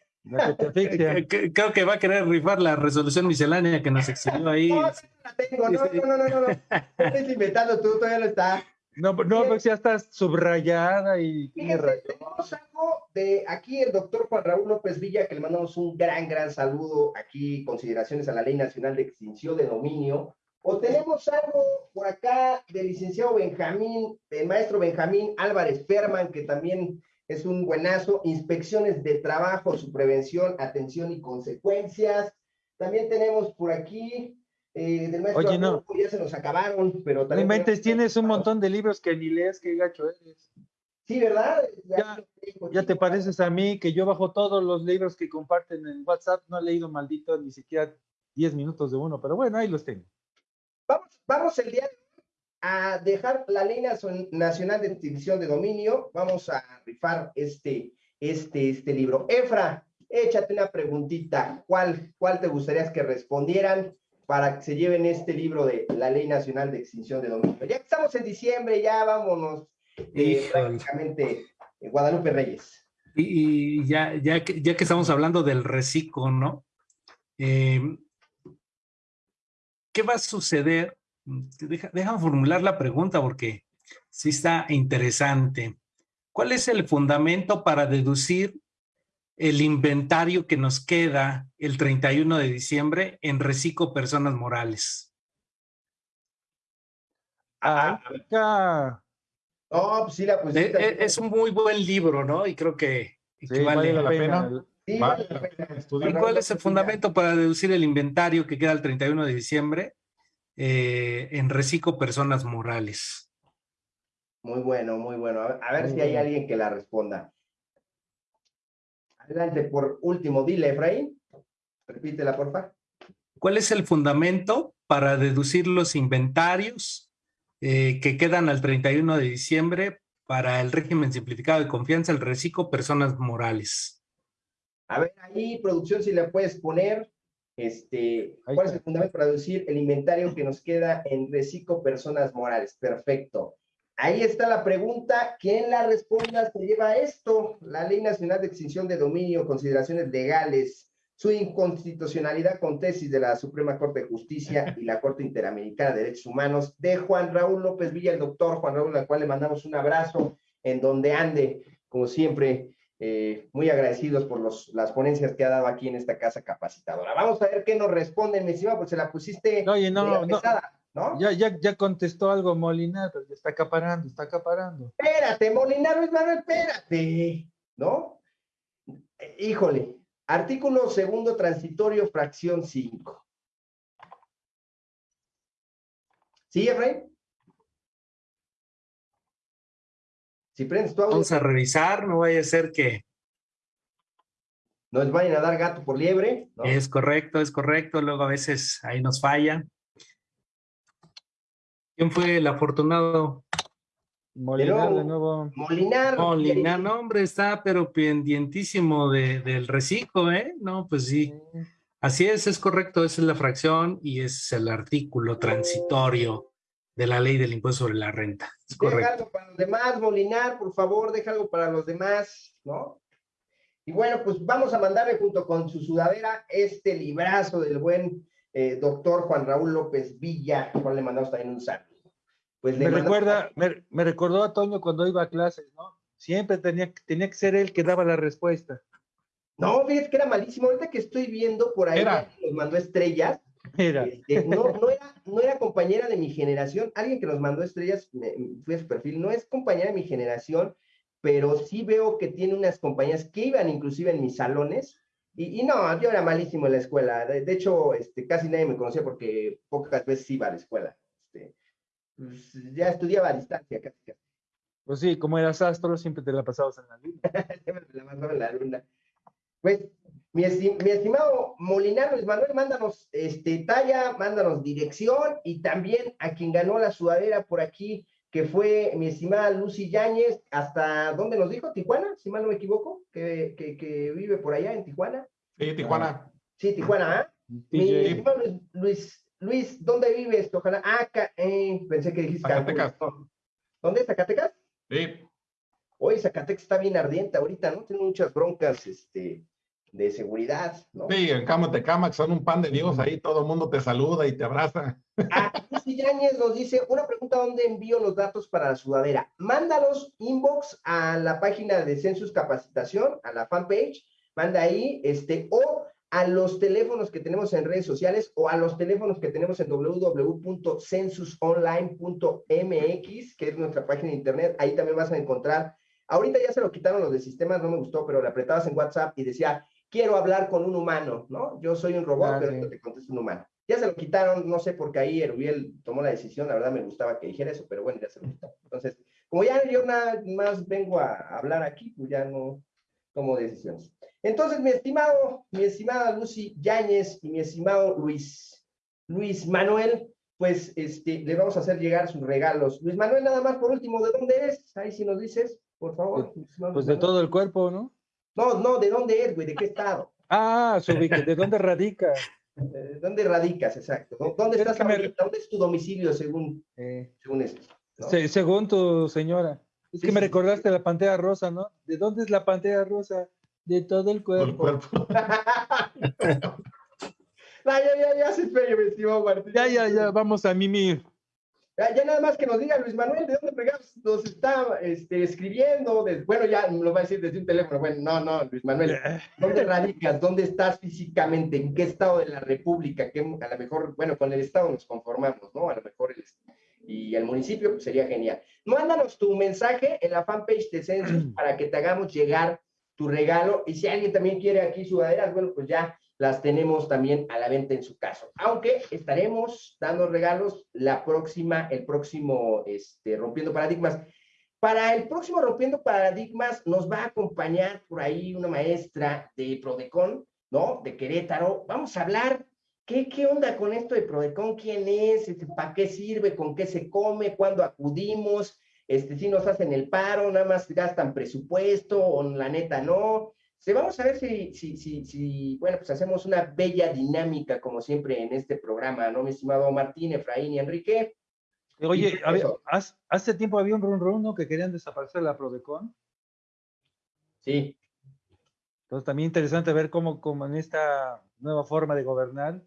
Creo que va a querer rifar la resolución miscelánea que nos exhibió ahí. No, no la tengo, no, no, no, no, no. Estás inventando tú, todavía no está. No, no, pues ya está subrayada y... Fíjense, tenemos algo de aquí el doctor Juan Raúl López Villa, que le mandamos un gran, gran saludo aquí, consideraciones a la Ley Nacional de Extinción de Dominio. O tenemos algo por acá del licenciado Benjamín, del maestro Benjamín Álvarez Ferman, que también es un buenazo, inspecciones de trabajo, su prevención, atención y consecuencias. También tenemos por aquí eh, del maestro Oye, no. ya se nos acabaron, pero también... No tienes un montón de libros que ni lees, qué gacho eres. Sí, ¿verdad? Ya, ya, te pareces a mí que yo bajo todos los libros que comparten en WhatsApp, no he leído maldito ni siquiera 10 minutos de uno, pero bueno, ahí los tengo. Vamos, vamos el día a dejar la ley nacional de extinción de dominio, vamos a rifar este, este, este libro. Efra, échate una preguntita, ¿cuál, cuál te gustaría que respondieran? Para que se lleven este libro de la Ley Nacional de Extinción de Dominio. Ya que estamos en diciembre, ya vámonos eh, prácticamente en Guadalupe Reyes. Y, ya, ya, que, ya que estamos hablando del reciclo, ¿no? Eh, ¿Qué va a suceder? Deja, déjame formular la pregunta porque sí está interesante. ¿Cuál es el fundamento para deducir el inventario que nos queda el 31 de diciembre en Reciclo Personas Morales. Ah, oh, pues sí, la pues, es, un muy buen libro, ¿no? Y creo que vale, la pena. ¿Y cuál es el fundamento para deducir el inventario que queda el 31 de diciembre eh, en Reciclo Personas Morales? Muy bueno, muy bueno. A ver, si hay alguien que la responda. Adelante, por último, dile, Efraín. Repítela, porfa. ¿Cuál es el fundamento para deducir los inventarios eh, que quedan al 31 de diciembre para el régimen simplificado de confianza, el reciclo personas morales? A ver, ahí, producción, si le puedes poner Este, ¿Cuál es el fundamento para reducir el inventario que nos queda en reciclo personas morales? Perfecto. Ahí está la pregunta. ¿Quién la responda se lleva esto? La Ley Nacional de Extinción de Dominio, consideraciones legales, su inconstitucionalidad con tesis de la Suprema Corte de Justicia y la Corte Interamericana de Derechos Humanos de Juan Raúl López Villa, el doctor Juan Raúl, al cual le mandamos un abrazo en donde ande, como siempre, eh, muy agradecidos por los, las ponencias que ha dado aquí en esta casa capacitadora. Vamos a ver qué nos responden, mi estimado, pues se la pusiste Oye, no, media no. pesada, ¿no? Ya, ya, ya contestó algo Molinar, pero ya está acaparando, está acaparando. Espérate, Molinar Luis Manuel, espérate, ¿no? Híjole, artículo segundo transitorio, fracción 5. ¿Sí, Efraín? Si prendes tu audio, Vamos a revisar, no vaya a ser que nos vayan a dar gato por liebre, ¿no? es correcto, es correcto, luego a veces ahí nos falla. ¿Quién fue el afortunado? Molinar de nuevo. Molinar. Molina, no, hombre, está pero pendientísimo de, del reciclo, ¿eh? No, pues sí. Así es, es correcto, esa es la fracción y es el artículo transitorio de la ley del impuesto sobre la renta. Es Deja correcto. algo para los demás, Molinar, por favor, deja algo para los demás, ¿no? Y bueno, pues vamos a mandarle junto con su sudadera este librazo del buen eh, doctor Juan Raúl López Villa, al cual le mandamos también un saludo. Pues le Me mandamos- recuerda, me, me recordó a Toño cuando iba a clases, ¿no? Siempre tenía, tenía que ser él que daba la respuesta. No, fíjate que era malísimo. Ahorita que estoy viendo por ahí, Era. nos mandó estrellas. Mira, Este, no, no, era, no era compañera de mi generación. Alguien que nos mandó estrellas, me, fui a su perfil, no es compañera de mi generación, pero sí veo que tiene unas compañías que iban inclusive en mis salones. Y, y no, yo era malísimo en la escuela. De, de hecho, este, casi nadie me conocía porque pocas veces iba a la escuela. Este, pues, ya estudiaba a distancia, casi, casi. pues sí, como eras astro, siempre te la pasabas en la luna. Siempre me la mandaba en la luna. Pues, mi, mi estimado Molinar Luis Manuel, mándanos este, talla, mándanos dirección y también a quien ganó la sudadera por aquí, que fue mi estimada Lucy Yáñez, hasta, ¿dónde nos dijo? ¿Tijuana? Si mal no me equivoco, que, que, que vive por allá en Tijuana. Sí, Tijuana. Sí, Tijuana, ¿ah? Mi estimado Luis, Luis, Luis, ¿dónde vives? Ojalá, ah, acá, eh, pensé que dijiste Cancún. Zacatecas. ¿Dónde es Zacatecas? Sí. Hoy Zacatecas está bien ardiente ahorita, ¿no? Tiene muchas broncas, este, de seguridad, ¿no? Sí, en Cama Tecamac son un pan de Dios, ahí todo el mundo te saluda y te abraza. Ah, Lucy Yáñez nos dice, una pregunta, ¿dónde envío los datos para la sudadera? Mándalos inbox a la página de Census Capacitación, a la fanpage, manda ahí, este, o a los teléfonos que tenemos en redes sociales o a los teléfonos que tenemos en www.censusonline.mx, que es nuestra página de internet, ahí también vas a encontrar, ahorita ya se lo quitaron los de sistemas, no me gustó, pero le apretabas en WhatsApp y decía, quiero hablar con un humano, ¿no? Yo soy un robot, Ah, pero sí. te contesta un humano. Ya se lo quitaron, no sé por qué ahí Erubiel tomó la decisión, la verdad me gustaba que dijera eso, pero bueno, ya se lo quitaron. Entonces, como ya yo nada más vengo a hablar aquí, pues ya no tomo decisiones. Entonces, mi estimado, mi estimada Lucy Yáñez y mi estimado Luis, Luis Manuel, pues este, le vamos a hacer llegar sus regalos. Luis Manuel, nada más por último, ¿de dónde eres? Ahí si nos dices, por favor. Pues Luis de todo el cuerpo, ¿no? No, no, ¿de dónde es, güey? ¿De qué estado? Ah, ¿de dónde radica? Eh, ¿Dónde radicas, exacto? ¿Dó- ¿Dónde Es estás que me- ahorita? ¿Dónde es tu domicilio según, Eh, según esto? ¿no? se- según tu señora. Es Sí, que me sí, recordaste la pantera rosa, ¿no? ¿De dónde es la pantera rosa? De todo el Todo el cuerpo. cuerpo. No, ya, ya, ya se estimado Martín. Ya, ya, ya, vamos a mimir. Ya, nada más que nos diga Luis Manuel, ¿de dónde fregados nos está este, escribiendo? De- bueno, ya lo va a decir desde un teléfono. Bueno, no, no, Luis Manuel, ¿dónde radicas? ¿Dónde estás físicamente? ¿En qué estado de la República? Que a lo mejor, bueno, con el estado nos conformamos, ¿no? A lo mejor el, y el municipio pues, sería genial. Mándanos tu mensaje en la fanpage de Census para que te hagamos llegar tu regalo. Y si alguien también quiere aquí sudaderas, bueno, pues ya las tenemos también a la venta en su caso. Aunque estaremos dando regalos la próxima, el próximo, este, Rompiendo Paradigmas. Para el próximo Rompiendo Paradigmas nos va a acompañar por ahí una maestra de Prodecon, ¿no? De Querétaro. Vamos a hablar, ¿qué, qué onda con esto de Prodecon? ¿Quién es? Este, ¿Para qué sirve? ¿Con qué se come? ¿Cuándo acudimos? Este, si nos hacen el paro, nada más gastan presupuesto o la neta no Sí, vamos a ver si, si, si, si, bueno, pues hacemos una bella dinámica, como siempre, en este programa, ¿no, mi estimado Martín, Efraín y Enrique? Oye, hace tiempo había un run run, ¿no? Que querían desaparecer la Prodecon. Sí. Entonces también interesante ver cómo, cómo en esta nueva forma de gobernar,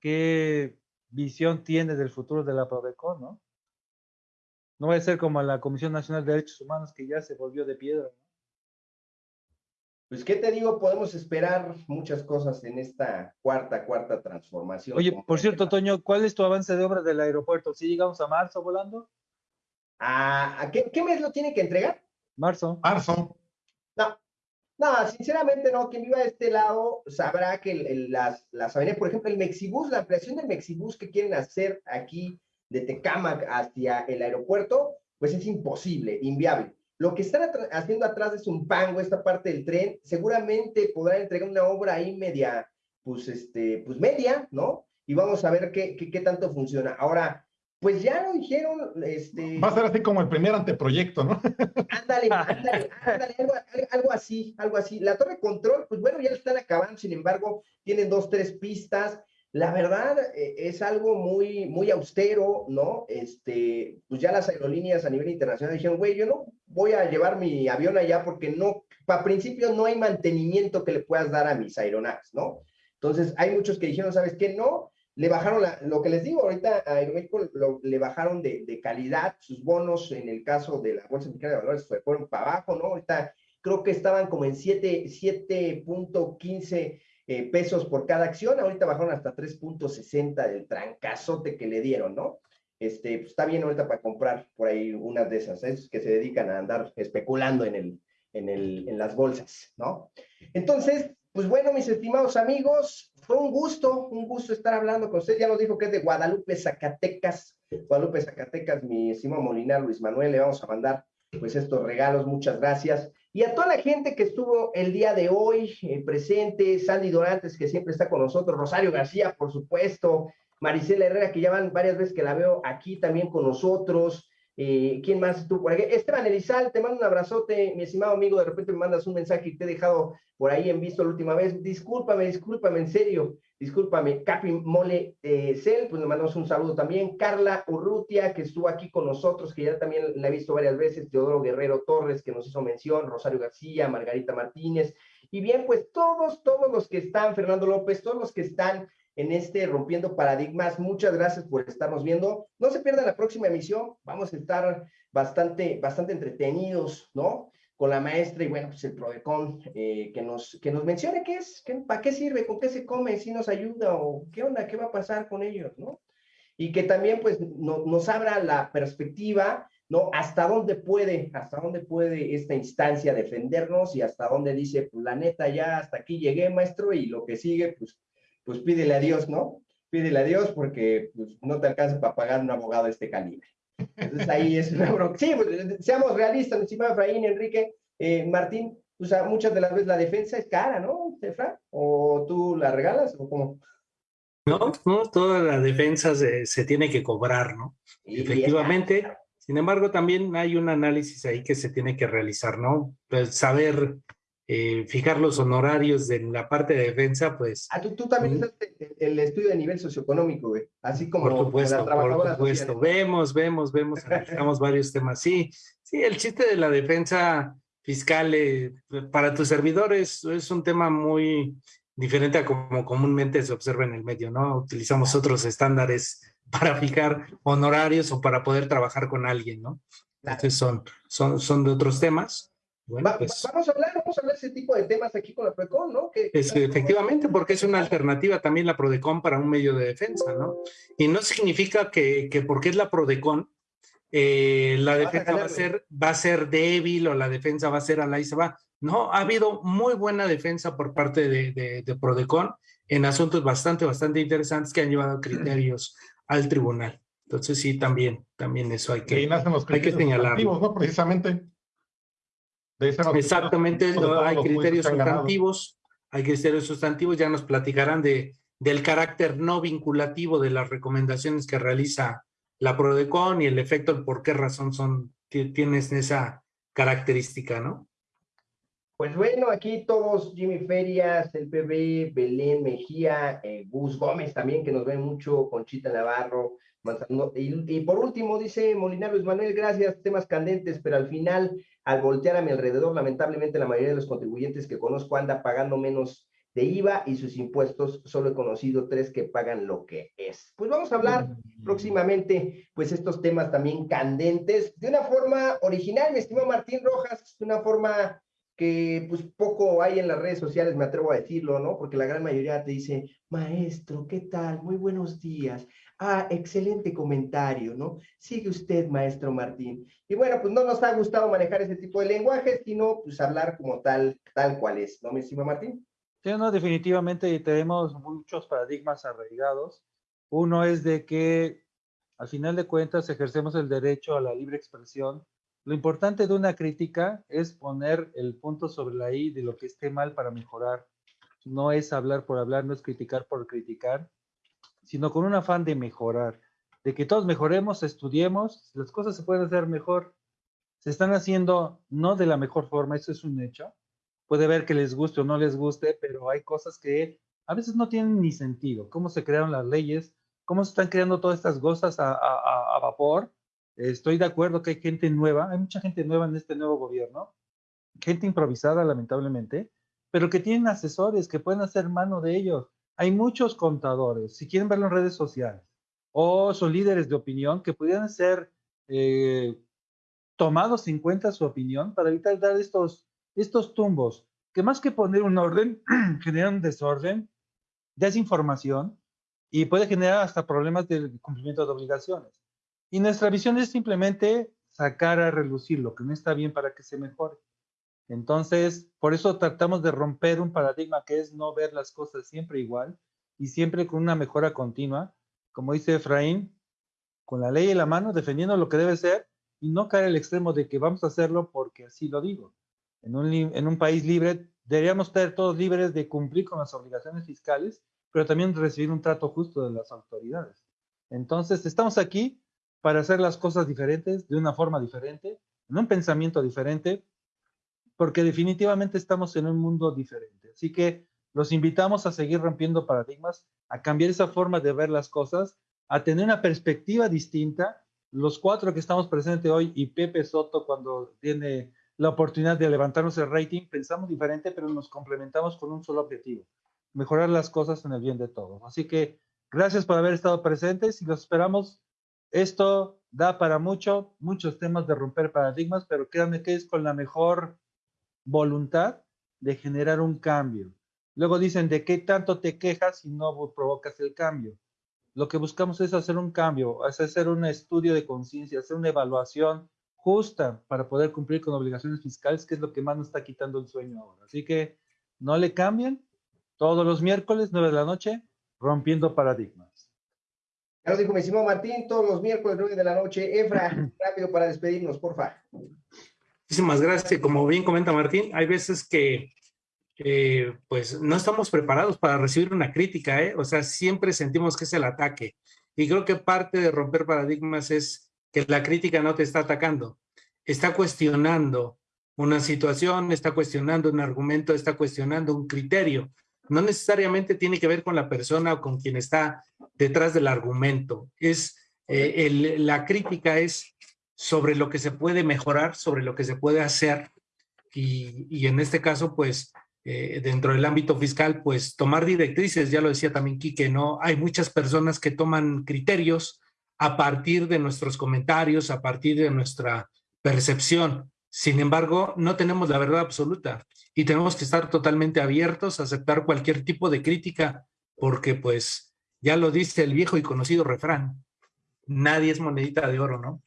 qué visión tiene del futuro de la Prodecon, ¿no? No va a ser como la Comisión Nacional de Derechos Humanos que ya se volvió de piedra. ¿no? Pues, ¿qué te digo? Podemos esperar muchas cosas en esta cuarta, cuarta transformación. Oye, por cierto, Toño, ¿cuál es tu avance de obra del aeropuerto? ¿Sí llegamos a marzo volando? ¿A, qué, mes lo tiene que entregar? Marzo. Marzo. No, no, sinceramente no. Quien viva de este lado sabrá que las, las avenidas, por ejemplo, el Mexibus, la ampliación del Mexibus que quieren hacer aquí de Tecámac hacia el aeropuerto, pues es imposible, inviable. Lo que están haciendo atrás de Zumpango, esta parte del tren, seguramente podrán entregar una obra ahí media, pues, este, pues media, ¿no? Y vamos a ver qué, qué, qué tanto funciona. Ahora, pues ya lo dijeron, este... Va a ser así como el primer anteproyecto, ¿no? Ándale, ándale, ándale, algo, algo, así, algo así. La torre control, pues bueno, ya lo están acabando, sin embargo, tienen dos, tres pistas, la verdad eh, es algo muy, muy austero, ¿no? Este, pues ya las aerolíneas a nivel internacional dijeron, güey, yo no voy a llevar mi avión allá porque no, para principio no hay mantenimiento que le puedas dar a mis aeronaves, ¿no? Entonces, hay muchos que dijeron, ¿sabes qué? No, le bajaron lo que les digo, ahorita a Aeroméxico le bajaron de, de, calidad sus bonos, en el caso de la Bolsa Mexicana de Valores, fueron para abajo, ¿no? Ahorita creo que estaban como en 7.15 eh, pesos por cada acción, ahorita bajaron hasta 3.60 del trancazote que le dieron, ¿no? Este, pues está bien ahorita para comprar por ahí unas de esas, que se dedican a andar especulando en, el, en, el, en las bolsas, ¿no? Entonces, pues bueno, mis estimados amigos, fue un gusto, un gusto estar hablando con ustedes. Ya nos dijo que es de Guadalupe, Zacatecas. Guadalupe, Zacatecas, mi estimado Molinar, Luis Manuel, le vamos a mandar pues estos regalos, muchas gracias. Y a toda la gente que estuvo el día de hoy eh, presente, Sandy Dorantes, que siempre está con nosotros, Rosario García, por supuesto, Maricela Herrera, que ya van varias veces que la veo aquí también con nosotros. Eh, ¿Quién más estuvo por aquí? Esteban Elizal, te mando un abrazote, mi estimado amigo, de repente me mandas un mensaje y te he dejado por ahí en visto la última vez. Discúlpame, discúlpame, en serio, discúlpame. Capi Mole eh, Cel, pues le mandamos un saludo también. Carla Urrutia, que estuvo aquí con nosotros, que ya también la he visto varias veces. Teodoro Guerrero Torres, que nos hizo mención. Rosario García, Margarita Martínez. Y bien, pues todos, todos los que están, Fernando López, todos los que están en este Rompiendo Paradigmas. Muchas gracias por estarnos viendo. No se pierdan la próxima emisión. Vamos a estar bastante, bastante entretenidos, ¿no? Con la maestra y bueno, pues el Prodecon, eh, que, nos, que nos mencione qué es, para qué sirve, con qué se come, si nos ayuda o qué onda, qué va a pasar con ellos, ¿no? Y que también pues no, nos abra la perspectiva, ¿no? Hasta dónde puede, hasta dónde puede esta instancia defendernos y hasta dónde dice, pues la neta ya hasta aquí llegué, maestro, y lo que sigue, pues pues pídele a Dios, ¿no? Pídele a Dios porque pues, no te alcanza para pagar un abogado de este calibre. Entonces ahí es una bronca. Sí, pues, seamos realistas, encima Efraín, Enrique, eh, Martín, o sea, muchas de las veces la defensa es cara, ¿no, Efra? ¿O tú la regalas o cómo? No, no, toda la defensa se, se tiene que cobrar, ¿no? Efectivamente. Sin embargo, también hay un análisis ahí que se tiene que realizar, ¿no? Pues saber eh, fijar los honorarios de la parte de defensa, pues... Ah, tú, tú también estás el estudio de nivel socioeconómico, güey, así como... Por supuesto, por supuesto. Vemos, vemos, vemos, analizamos varios temas. Sí, sí, el chiste de la defensa fiscal eh, para tus servidores es un tema muy diferente a como comúnmente se observa en el medio, ¿no? Utilizamos otros estándares para fijar honorarios o para poder trabajar con alguien, ¿no? Entonces son, son, son de otros temas. Pues vamos a hablar, vamos a hablar ese tipo de temas aquí con la PRODECON, ¿no? Que, es, efectivamente, porque es una alternativa también la PRODECON para un medio de defensa, ¿no? Y no significa que, que porque es la PRODECON, eh, la defensa va a, ser, va a ser débil o la defensa va a ser a la y se va. No, ha habido muy buena defensa por parte de, de, de PRODECON en asuntos bastante, bastante interesantes que han llevado criterios al tribunal. Entonces sí, también, también eso hay que, hay que señalarlo. ¿no? Precisamente. Exactamente, hay criterios sustantivos, hay criterios sustantivos, ya nos platicarán de, del carácter no vinculativo de las recomendaciones que realiza la PRODECON y el efecto, por qué razón son, tienes esa característica, ¿no? Pues bueno, aquí todos, Jimmy Ferias, el PB, Belén Mejía, eh, Gus Gómez también, que nos ve mucho, Conchita Navarro, y, y, por último, dice Molinar Luis Manuel, gracias, temas candentes, pero al final, al voltear a mi alrededor, lamentablemente la mayoría de los contribuyentes que conozco anda pagando menos de IVA y sus impuestos, solo he conocido tres que pagan lo que es. Pues vamos a hablar mm. próximamente, pues estos temas también candentes, de una forma original, mi estimado Martín Rojas, de una forma que pues poco hay en las redes sociales, me atrevo a decirlo, ¿no? Porque la gran mayoría te dice, maestro, ¿qué tal? Muy buenos días. Ah, excelente comentario, ¿no? Sigue usted, maestro Martín. Y bueno, pues no nos ha gustado manejar ese tipo de lenguaje, sino pues hablar como tal, tal cual es, ¿no, mi estimado Martín? Sí, no, definitivamente tenemos muchos paradigmas arraigados. Uno es de que al final de cuentas ejercemos el derecho a la libre expresión. Lo importante de una crítica es poner el punto sobre la I de lo que esté mal para mejorar. No es hablar por hablar, no es criticar por criticar, sino con un afán de mejorar, de que todos mejoremos, estudiemos, las cosas se pueden hacer mejor. Se están haciendo no de la mejor forma, eso es un hecho, puede ver que les guste o no les guste, pero hay cosas que a veces no tienen ni sentido. Cómo se crearon las leyes, cómo se están creando todas estas cosas a, a, vapor. Estoy de acuerdo que hay gente nueva, hay mucha gente nueva en este nuevo gobierno, gente improvisada lamentablemente, pero que tienen asesores que pueden hacer mano de ellos. Hay muchos contadores, si quieren verlo en redes sociales, o son líderes de opinión que pudieran ser eh, tomados en cuenta su opinión para evitar dar estos estos tumbos, que más que poner un orden, generan desorden, desinformación y puede generar hasta problemas de cumplimiento de obligaciones. Y nuestra visión es simplemente sacar a relucir lo que no está bien para que se mejore. Entonces, por eso tratamos de romper un paradigma que es no ver las cosas siempre igual y siempre con una mejora continua, como dice Efraín, con la ley en la mano, defendiendo lo que debe ser y no caer el extremo de que vamos a hacerlo porque así lo digo en un, en un país libre, deberíamos estar todos libres de cumplir con las obligaciones fiscales, pero también recibir un trato justo de las autoridades. Entonces, estamos aquí para hacer las cosas diferentes, de una forma diferente, en un pensamiento diferente, porque definitivamente estamos en un mundo diferente. Así que los invitamos a seguir rompiendo paradigmas, a cambiar esa forma de ver las cosas, a tener una perspectiva distinta. Los cuatro que estamos presentes hoy y Pepe Soto cuando tiene la oportunidad de levantarnos el rating, pensamos diferente, pero nos complementamos con un solo objetivo, mejorar las cosas en el bien de todos. Así que gracias por haber estado presentes y los esperamos. Esto da para mucho, muchos temas de romper paradigmas, pero créanme que es con la mejor voluntad de generar un cambio. Luego dicen, ¿de qué tanto te quejas si no provocas el cambio? Lo que buscamos es hacer un cambio, es hacer un estudio de conciencia, hacer una evaluación justa para poder cumplir con obligaciones fiscales, que es lo que más nos está quitando el sueño ahora. Así que no le cambien. Todos los miércoles, 9 de la noche, rompiendo paradigmas. Ya lo dijo mi estimado Martín, todos los miércoles, 9 de la noche. Efra, rápido para despedirnos, porfa. Muchísimas gracias. Como bien comenta Martín, hay veces que eh, pues no estamos preparados para recibir una crítica, ¿eh? o sea, siempre sentimos que es el ataque. Y creo que parte de romper paradigmas es que la crítica no te está atacando, está cuestionando una situación, está cuestionando un argumento, está cuestionando un criterio. No necesariamente tiene que ver con la persona o con quien está detrás del argumento. Es eh, la crítica es sobre lo que se puede mejorar, sobre lo que se puede hacer y, en este caso, pues, eh, dentro del ámbito fiscal, pues tomar directrices, ya lo decía también Quique, ¿no? Hay muchas personas que toman criterios a partir de nuestros comentarios, a partir de nuestra percepción. Sin embargo, no tenemos la verdad absoluta y tenemos que estar totalmente abiertos a aceptar cualquier tipo de crítica porque pues ya lo dice el viejo y conocido refrán, nadie es monedita de oro, ¿no?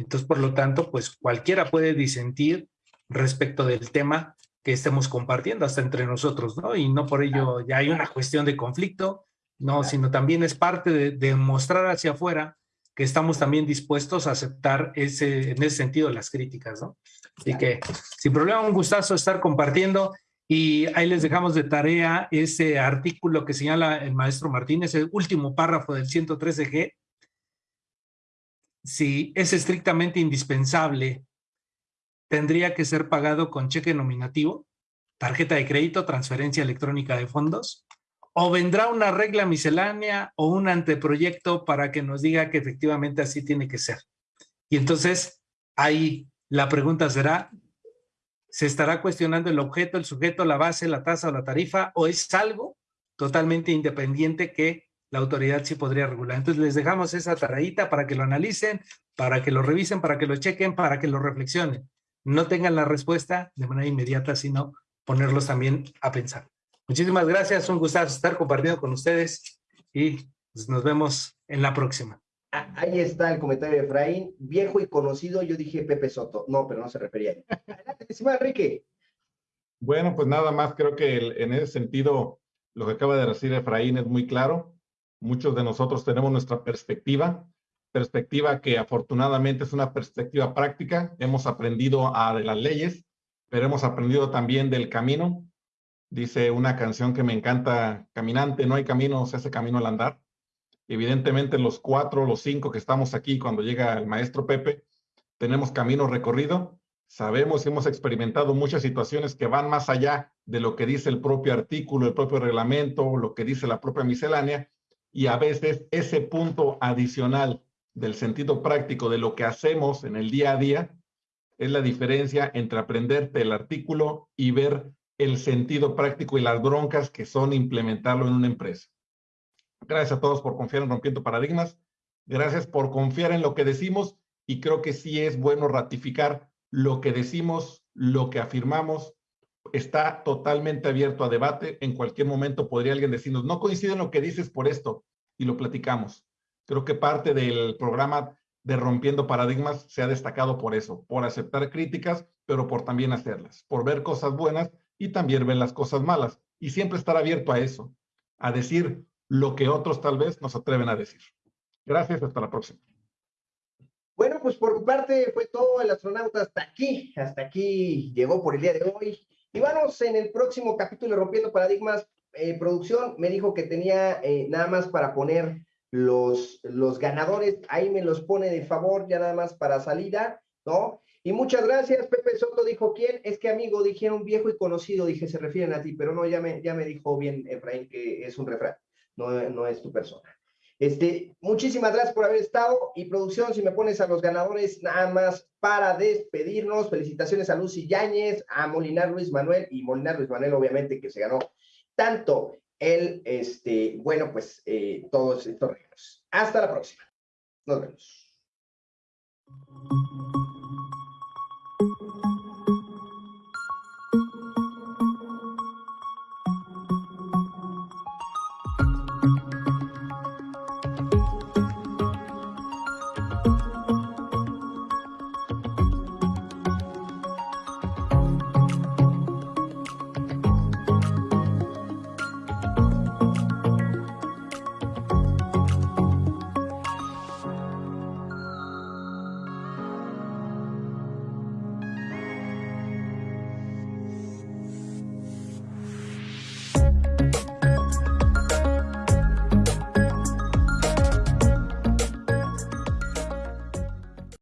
Entonces, por lo tanto, pues cualquiera puede disentir respecto del tema que estemos compartiendo hasta entre nosotros, ¿no? Y no por ello ya hay una cuestión de conflicto, no, sino también es parte de, de mostrar hacia afuera que estamos también dispuestos a aceptar ese, en ese sentido las críticas, ¿no? Así que, sin problema, un gustazo estar compartiendo y ahí les dejamos de tarea ese artículo que señala el maestro Martínez, el último párrafo del 113G. Si es estrictamente indispensable, tendría que ser pagado con cheque nominativo. tarjeta de crédito, transferencia electrónica de fondos, o vendrá una regla miscelánea o un anteproyecto para que nos diga que efectivamente así tiene que ser. Y entonces ahí la pregunta será, ¿se estará cuestionando el objeto, el sujeto, la base, la tasa o la tarifa o es algo totalmente independiente que la autoridad sí podría regular? Entonces les dejamos esa taradita para que lo analicen, para que lo revisen, para que lo chequen, para que lo reflexionen. No tengan la respuesta de manera inmediata, sino ponerlos también a pensar. Muchísimas gracias, un gusto estar compartiendo con ustedes y pues, nos vemos en la próxima. Ah, ahí está el comentario de Efraín, viejo y conocido, yo dije Pepe Soto, no, pero no se refería. Adelante, estimado Enrique. Bueno, pues nada más, creo que en ese sentido, lo que acaba de decir Efraín es muy claro. Muchos de nosotros tenemos nuestra perspectiva, perspectiva que afortunadamente es una perspectiva práctica. Hemos aprendido a de las leyes, pero hemos aprendido también del camino. Dice una canción que me encanta, caminante, no hay camino, se hace camino al andar. Evidentemente los cuatro, los cinco que estamos aquí cuando llega el maestro Pepe, tenemos camino recorrido. Sabemos y hemos experimentado muchas situaciones que van más allá de lo que dice el propio artículo, el propio reglamento, lo que dice la propia miscelánea, y a veces ese punto adicional del sentido práctico de lo que hacemos en el día a día es la diferencia entre aprenderte el artículo y ver el sentido práctico y las broncas que son implementarlo en una empresa. Gracias a todos por confiar en Rompiendo Paradigmas. Gracias por confiar en lo que decimos y creo que sí es bueno ratificar lo que decimos, lo que afirmamos. Está totalmente abierto a debate. En cualquier momento podría alguien decirnos, no coincide en lo que dices por esto y lo platicamos. Creo que parte del programa de Rompiendo Paradigmas se ha destacado por eso, por aceptar críticas, pero por también hacerlas, por ver cosas buenas y también ver las cosas malas. Y siempre estar abierto a eso, a decir lo que otros tal vez nos atreven a decir. Gracias, hasta la próxima. Bueno, pues por mi parte fue todo el astronauta hasta aquí, hasta aquí llegó por el día de hoy. Y vamos en el próximo capítulo Rompiendo Paradigmas. Eh, producción me dijo que tenía eh, nada más para poner los, los ganadores, ahí me los pone de favor ya nada más para salida, ¿no? Y muchas gracias, Pepe Soto dijo, ¿quién? Es que amigo, dijeron viejo y conocido, dije, se refieren a ti, pero no, ya me, ya me dijo bien Efraín que es un refrán, no, no es tu persona. Este, muchísimas gracias por haber estado y producción, si me pones a los ganadores nada más para despedirnos, felicitaciones a Lucy Yáñez, a Molinar Luis Manuel y Molinar Luis Manuel obviamente que se ganó tanto el, este, bueno, pues eh, todos estos regalos. Hasta la próxima. Nos vemos.